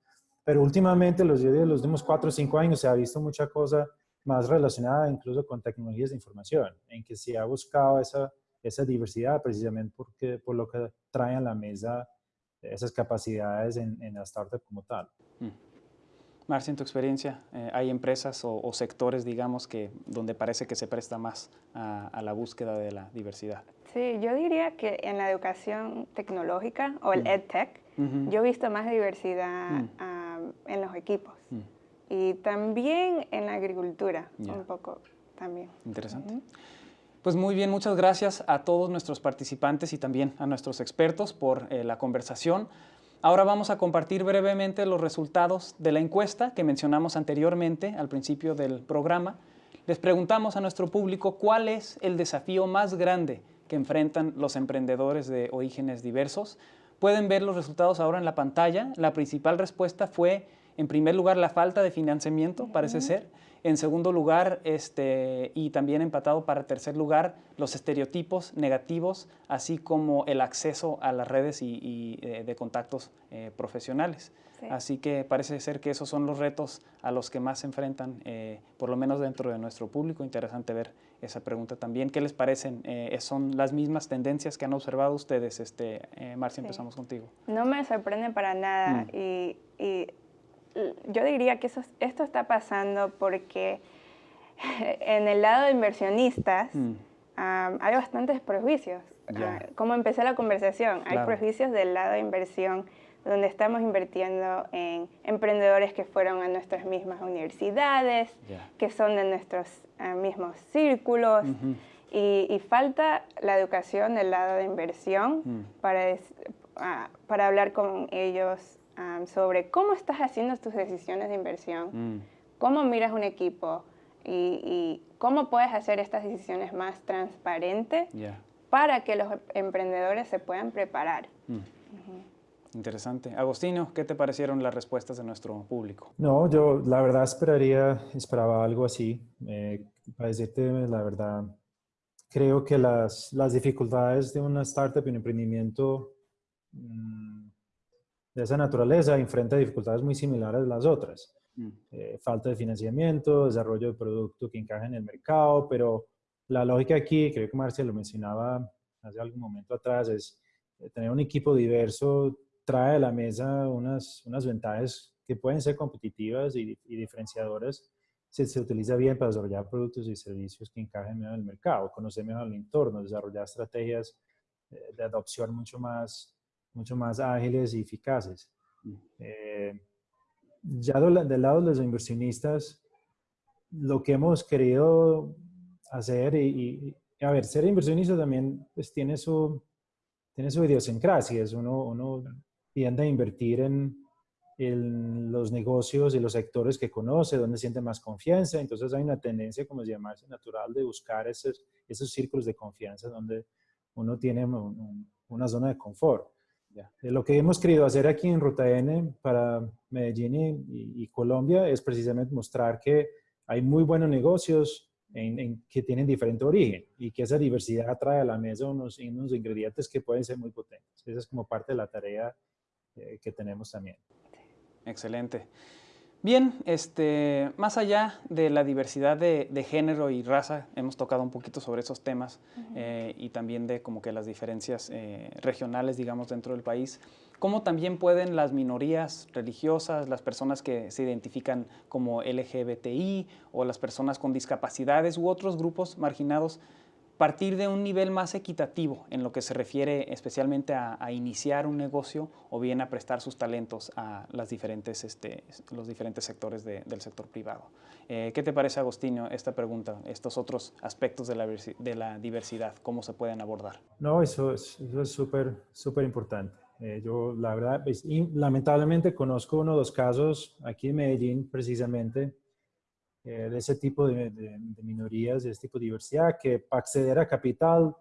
Pero últimamente, los, los últimos cuatro o cinco años, se ha visto mucha cosa más relacionada incluso con tecnologías de información, en que se ha buscado esa, esa diversidad precisamente porque, por lo que traen a la mesa esas capacidades en, en la startup como tal. Mm. Marcia, en tu experiencia, eh, ¿hay empresas o, sectores, digamos, que donde parece que se presta más a, la búsqueda de la diversidad? Sí, yo diría que en la educación tecnológica o el mm. EdTech, yo he visto más diversidad mm. en los equipos. Y también en la agricultura, un poco también. Interesante. Pues muy bien, muchas gracias a todos nuestros participantes y también a nuestros expertos por eh, la conversación. Ahora vamos a compartir brevemente los resultados de la encuesta que mencionamos anteriormente al principio del programa. Les preguntamos a nuestro público cuál es el desafío más grande que enfrentan los emprendedores de orígenes diversos. Pueden ver los resultados ahora en la pantalla. La principal respuesta fue, en primer lugar, la falta de financiamiento, parece ser. En segundo lugar, este, y también empatado para tercer lugar, los estereotipos negativos, así como el acceso a las redes y, eh, de contactos eh, profesionales. Así que parece ser que esos son los retos a los que más se enfrentan, eh, por lo menos dentro de nuestro público. Interesante ver esa pregunta también. ¿Qué les parecen? ¿Son las mismas tendencias que han observado ustedes? Este, Marcia, empezamos contigo. No me sorprende para nada. Mm. y yo diría que eso, esto está pasando porque en el lado de inversionistas mm. hay bastantes prejuicios. Ah, como empecé la conversación, hay prejuicios del lado de inversión donde estamos invirtiendo en emprendedores que fueron a nuestras mismas universidades, que son de nuestros ah, mismos círculos. y, falta la educación del lado de inversión mm. para, ah, para hablar con ellos sobre cómo estás haciendo tus decisiones de inversión, mm. cómo miras un equipo y, cómo puedes hacer estas decisiones más transparentes para que los emprendedores se puedan preparar. Mm. Interesante. Agostino, ¿qué te parecieron las respuestas de nuestro público? No, yo la verdad esperaría, esperaba algo así. Eh, para decirte la verdad, creo que las, las dificultades de una startup y un emprendimiento mm, de esa naturaleza enfrenta dificultades muy similares a las otras. Mm. Eh, falta de financiamiento, desarrollo de producto que encaje en el mercado, pero la lógica aquí, creo que Marcia lo mencionaba hace algún momento atrás, es eh, tener un equipo diverso trae a la mesa unas, unas ventajas que pueden ser competitivas y, diferenciadoras si se utiliza bien para desarrollar productos y servicios que encajen en el mercado, conocer mejor el entorno, desarrollar estrategias eh, de adopción mucho más mucho más ágiles y eficaces. Mm. Eh, ya del lado de los inversionistas, lo que hemos querido hacer y, a ver, ser inversionista también pues, tiene, su, tiene su idiosincrasia. Uno, uno tiende a invertir en, los negocios y los sectores que conoce, donde siente más confianza. Entonces hay una tendencia, como se llamarse, natural de buscar esos, esos círculos de confianza donde uno tiene una zona de confort. Eh, lo que hemos querido hacer aquí en Ruta N para Medellín y, y Colombia es precisamente mostrar que hay muy buenos negocios en, que tienen diferente origen y que esa diversidad trae a la mesa unos, unos ingredientes que pueden ser muy potentes. Esa es como parte de la tarea eh, que tenemos también. Excelente. Bien, este, más allá de la diversidad de, género y raza, hemos tocado un poquito sobre esos temas eh, y también de como que las diferencias eh, regionales, digamos, dentro del país. ¿Cómo también pueden las minorías religiosas, las personas que se identifican como LGBTI o las personas con discapacidades u otros grupos marginados partir de un nivel más equitativo en lo que se refiere especialmente a, iniciar un negocio o bien a prestar sus talentos a este, los diferentes sectores del sector privado. Eh, ¿Qué te parece, Agostinho, esta pregunta, estos otros aspectos de la, de diversidad, cómo se pueden abordar? No, eso es súper, importante. Eh, yo, la verdad, pues, lamentablemente conozco uno o dos casos aquí en Medellín, precisamente, eh, de ese tipo de, minorías, de este tipo de diversidad, que para acceder a capital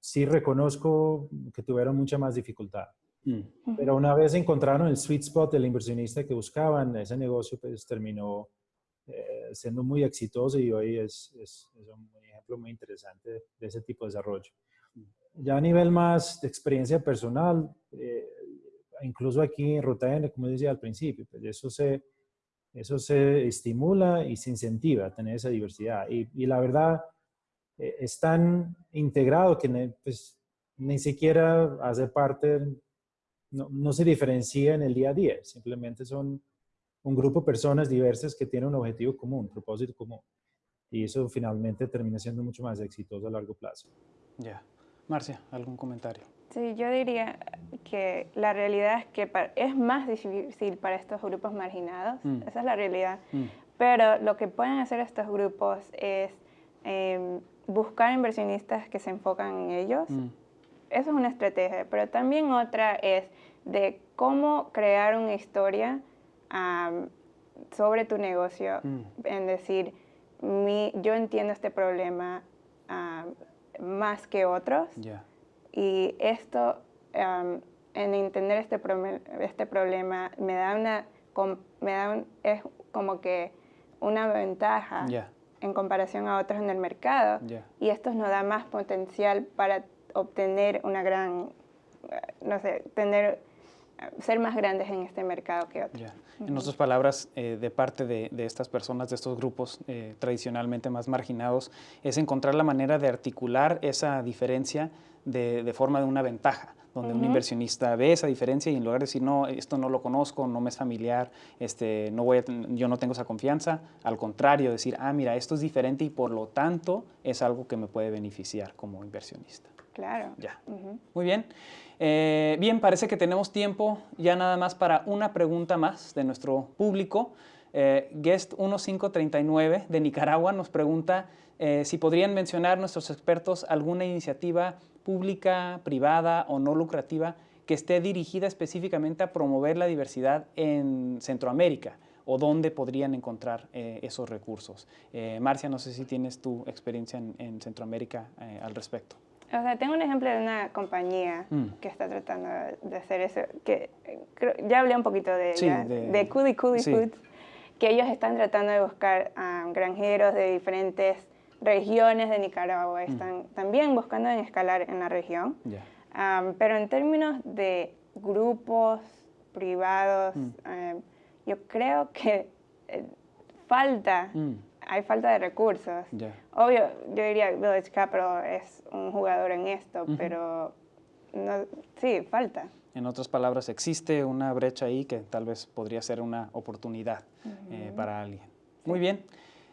sí reconozco que tuvieron mucha más dificultad. Mm. Pero una vez encontraron el sweet spot del inversionista que buscaban, ese negocio pues terminó eh, siendo muy exitoso y hoy es, es, un ejemplo muy interesante de ese tipo de desarrollo. Ya a nivel más de experiencia personal, eh, incluso aquí en Ruta N, como decía al principio, pues eso se, eso se estimula y se incentiva a tener esa diversidad. Y, la verdad, eh, es tan integrado que pues, ni siquiera hace parte, no, se diferencia en el día a día, simplemente son un grupo de personas diversas que tienen un objetivo común, un propósito común. Y eso finalmente termina siendo mucho más exitoso a largo plazo. Ya. Marcia, ¿algún comentario? Sí, yo diría que la realidad es que es más difícil para estos grupos marginados, mm. esa es la realidad, mm. pero lo que pueden hacer estos grupos es em, buscar inversionistas que se enfocan en ellos, mm. eso es una estrategia, pero también otra es de cómo crear una historia sobre tu negocio, en decir, mi, yo entiendo este problema más que otros. Y esto, en entender este, este problema, me da una, me da es como que una ventaja en comparación a otros en el mercado. Y esto nos da más potencial para obtener una gran, no sé, tener ser más grandes en este mercado que otros. En otras palabras, eh, de parte de, estas personas, de estos grupos eh, tradicionalmente más marginados, es encontrar la manera de articular esa diferencia de, forma de una ventaja, donde un inversionista ve esa diferencia y en lugar de decir, no, esto no lo conozco, no me es familiar, este, no voy yo no tengo esa confianza, al contrario, decir, ah, mira, esto es diferente y por lo tanto es algo que me puede beneficiar como inversionista. Claro. Ya. Muy bien. Eh, bien, parece que tenemos tiempo ya nada más para una pregunta más de nuestro público. Eh, Guest 1539 de Nicaragua nos pregunta eh, si podrían mencionar nuestros expertos alguna iniciativa pública, privada o no lucrativa que esté dirigida específicamente a promover la diversidad en Centroamérica o dónde podrían encontrar esos recursos. Marcia, no sé si tienes tu experiencia en Centroamérica al respecto. O sea, tengo un ejemplo de una compañía mm. que está tratando de hacer eso, que ya hablé un poquito de ella, de, de Cudi Foods, que ellos están tratando de buscar a granjeros de diferentes regiones de Nicaragua, mm. están también buscando en escalar en la región, pero en términos de grupos privados, mm. eh, yo creo que eh, falta hay falta de recursos. Obvio, yo diría que Village Capital es un jugador en esto, pero no, sí, falta. En otras palabras, existe una brecha ahí que tal vez podría ser una oportunidad eh, para alguien. Muy bien,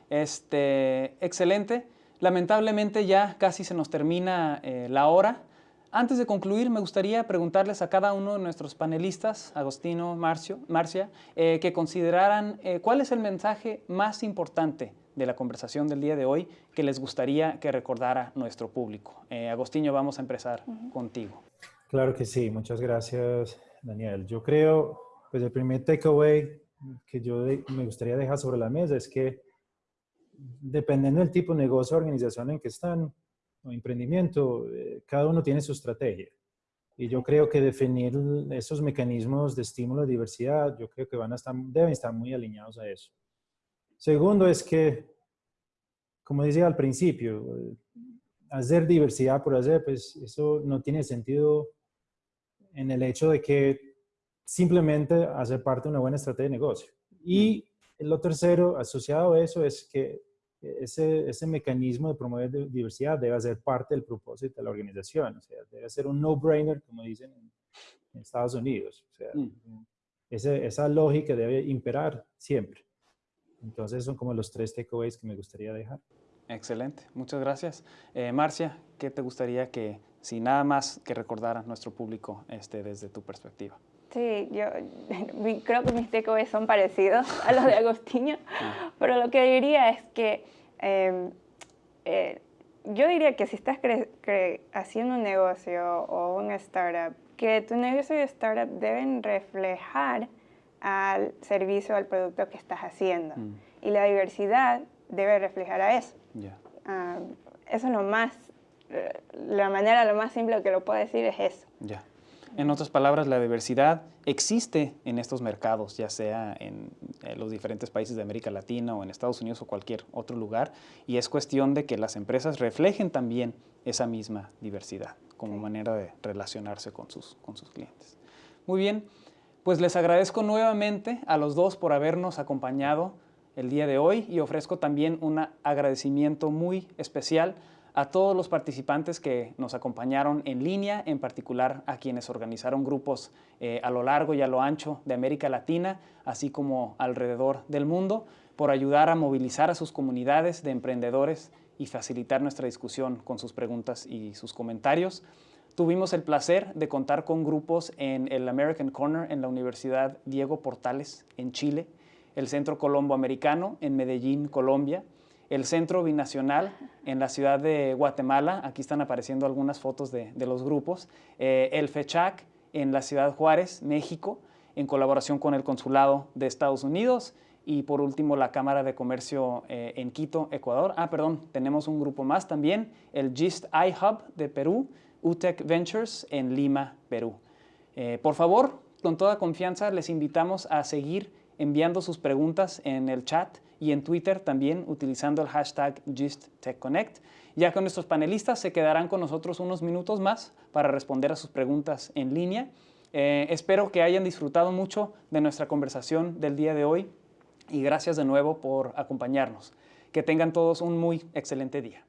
este, excelente. Lamentablemente ya casi se nos termina eh, la hora. Antes de concluir, me gustaría preguntarles a cada uno de nuestros panelistas, Agostino, Marcio, Marcia, eh, que consideraran cuál es el mensaje más importante de la conversación del día de hoy que les gustaría que recordara nuestro público. Eh, Agostinho, vamos a empezar contigo. Claro que sí, muchas gracias Daniel. Yo creo, Pues el primer takeaway que yo me gustaría dejar sobre la mesa es que dependiendo del tipo de negocio o organización en que están, o emprendimiento, eh, cada uno tiene su estrategia. Y yo creo que definir esos mecanismos de estímulo de diversidad, yo creo que van a estar, deben estar muy alineados a eso. Segundo es que, como decía al principio, hacer diversidad por hacer, pues eso no tiene sentido en el hecho de que simplemente hacer parte de una buena estrategia de negocio. Y lo tercero asociado a eso es que ese, ese mecanismo de promover diversidad debe ser parte del propósito de la organización. O sea, debe ser un no-brainer, como dicen en, Estados Unidos. O sea, mm. esa lógica debe imperar siempre. Entonces son como los tres takeaways que me gustaría dejar. Excelente, muchas gracias. Eh, Marcia, ¿qué te gustaría que, si nada más que recordara nuestro público este, desde tu perspectiva? Sí, yo creo que mis takeaways son parecidos a los de Agostinho, ah. pero lo que diría es que em, eh, yo diría que si estás haciendo un negocio o una startup, que tu negocio y startup deben reflejar al servicio al producto que estás haciendo. Mm. Y la diversidad debe reflejar a eso. Ah, eso es lo más, la manera lo más simple que lo puedo decir es eso. Ya. En otras palabras, la diversidad existe en estos mercados, ya sea en, los diferentes países de América Latina o en Estados Unidos o cualquier otro lugar, y es cuestión de que las empresas reflejen también esa misma diversidad como manera de relacionarse con sus, con sus clientes. Muy bien, pues les agradezco nuevamente a los dos por habernos acompañado el día de hoy y ofrezco también un agradecimiento muy especial a todos los participantes que nos acompañaron en línea, en particular a quienes organizaron grupos eh, a lo largo y a lo ancho de América Latina, así como alrededor del mundo, por ayudar a movilizar a sus comunidades de emprendedores y facilitar nuestra discusión con sus preguntas y sus comentarios. Tuvimos el placer de contar con grupos en el American Corner en la Universidad Diego Portales en Chile, el Centro Colombo Americano en Medellín, Colombia, el Centro Binacional en la ciudad de Guatemala, aquí están apareciendo algunas fotos de, los grupos, eh, el FECHAC en la ciudad Juárez, México, en colaboración con el Consulado de Estados Unidos, y por último la Cámara de Comercio eh, en Quito, Ecuador. Ah, perdón, tenemos un grupo más también, el GIST iHub de Perú, UTEC Ventures en Lima, Perú. Eh, por favor, con toda confianza les invitamos a seguir enviando sus preguntas en el chat y en Twitter también utilizando el hashtag GistTechConnect. Ya que nuestros panelistas se quedarán con nosotros unos minutos más para responder a sus preguntas en línea. Eh, espero que hayan disfrutado mucho de nuestra conversación del día de hoy y gracias de nuevo por acompañarnos. Que tengan todos un muy excelente día.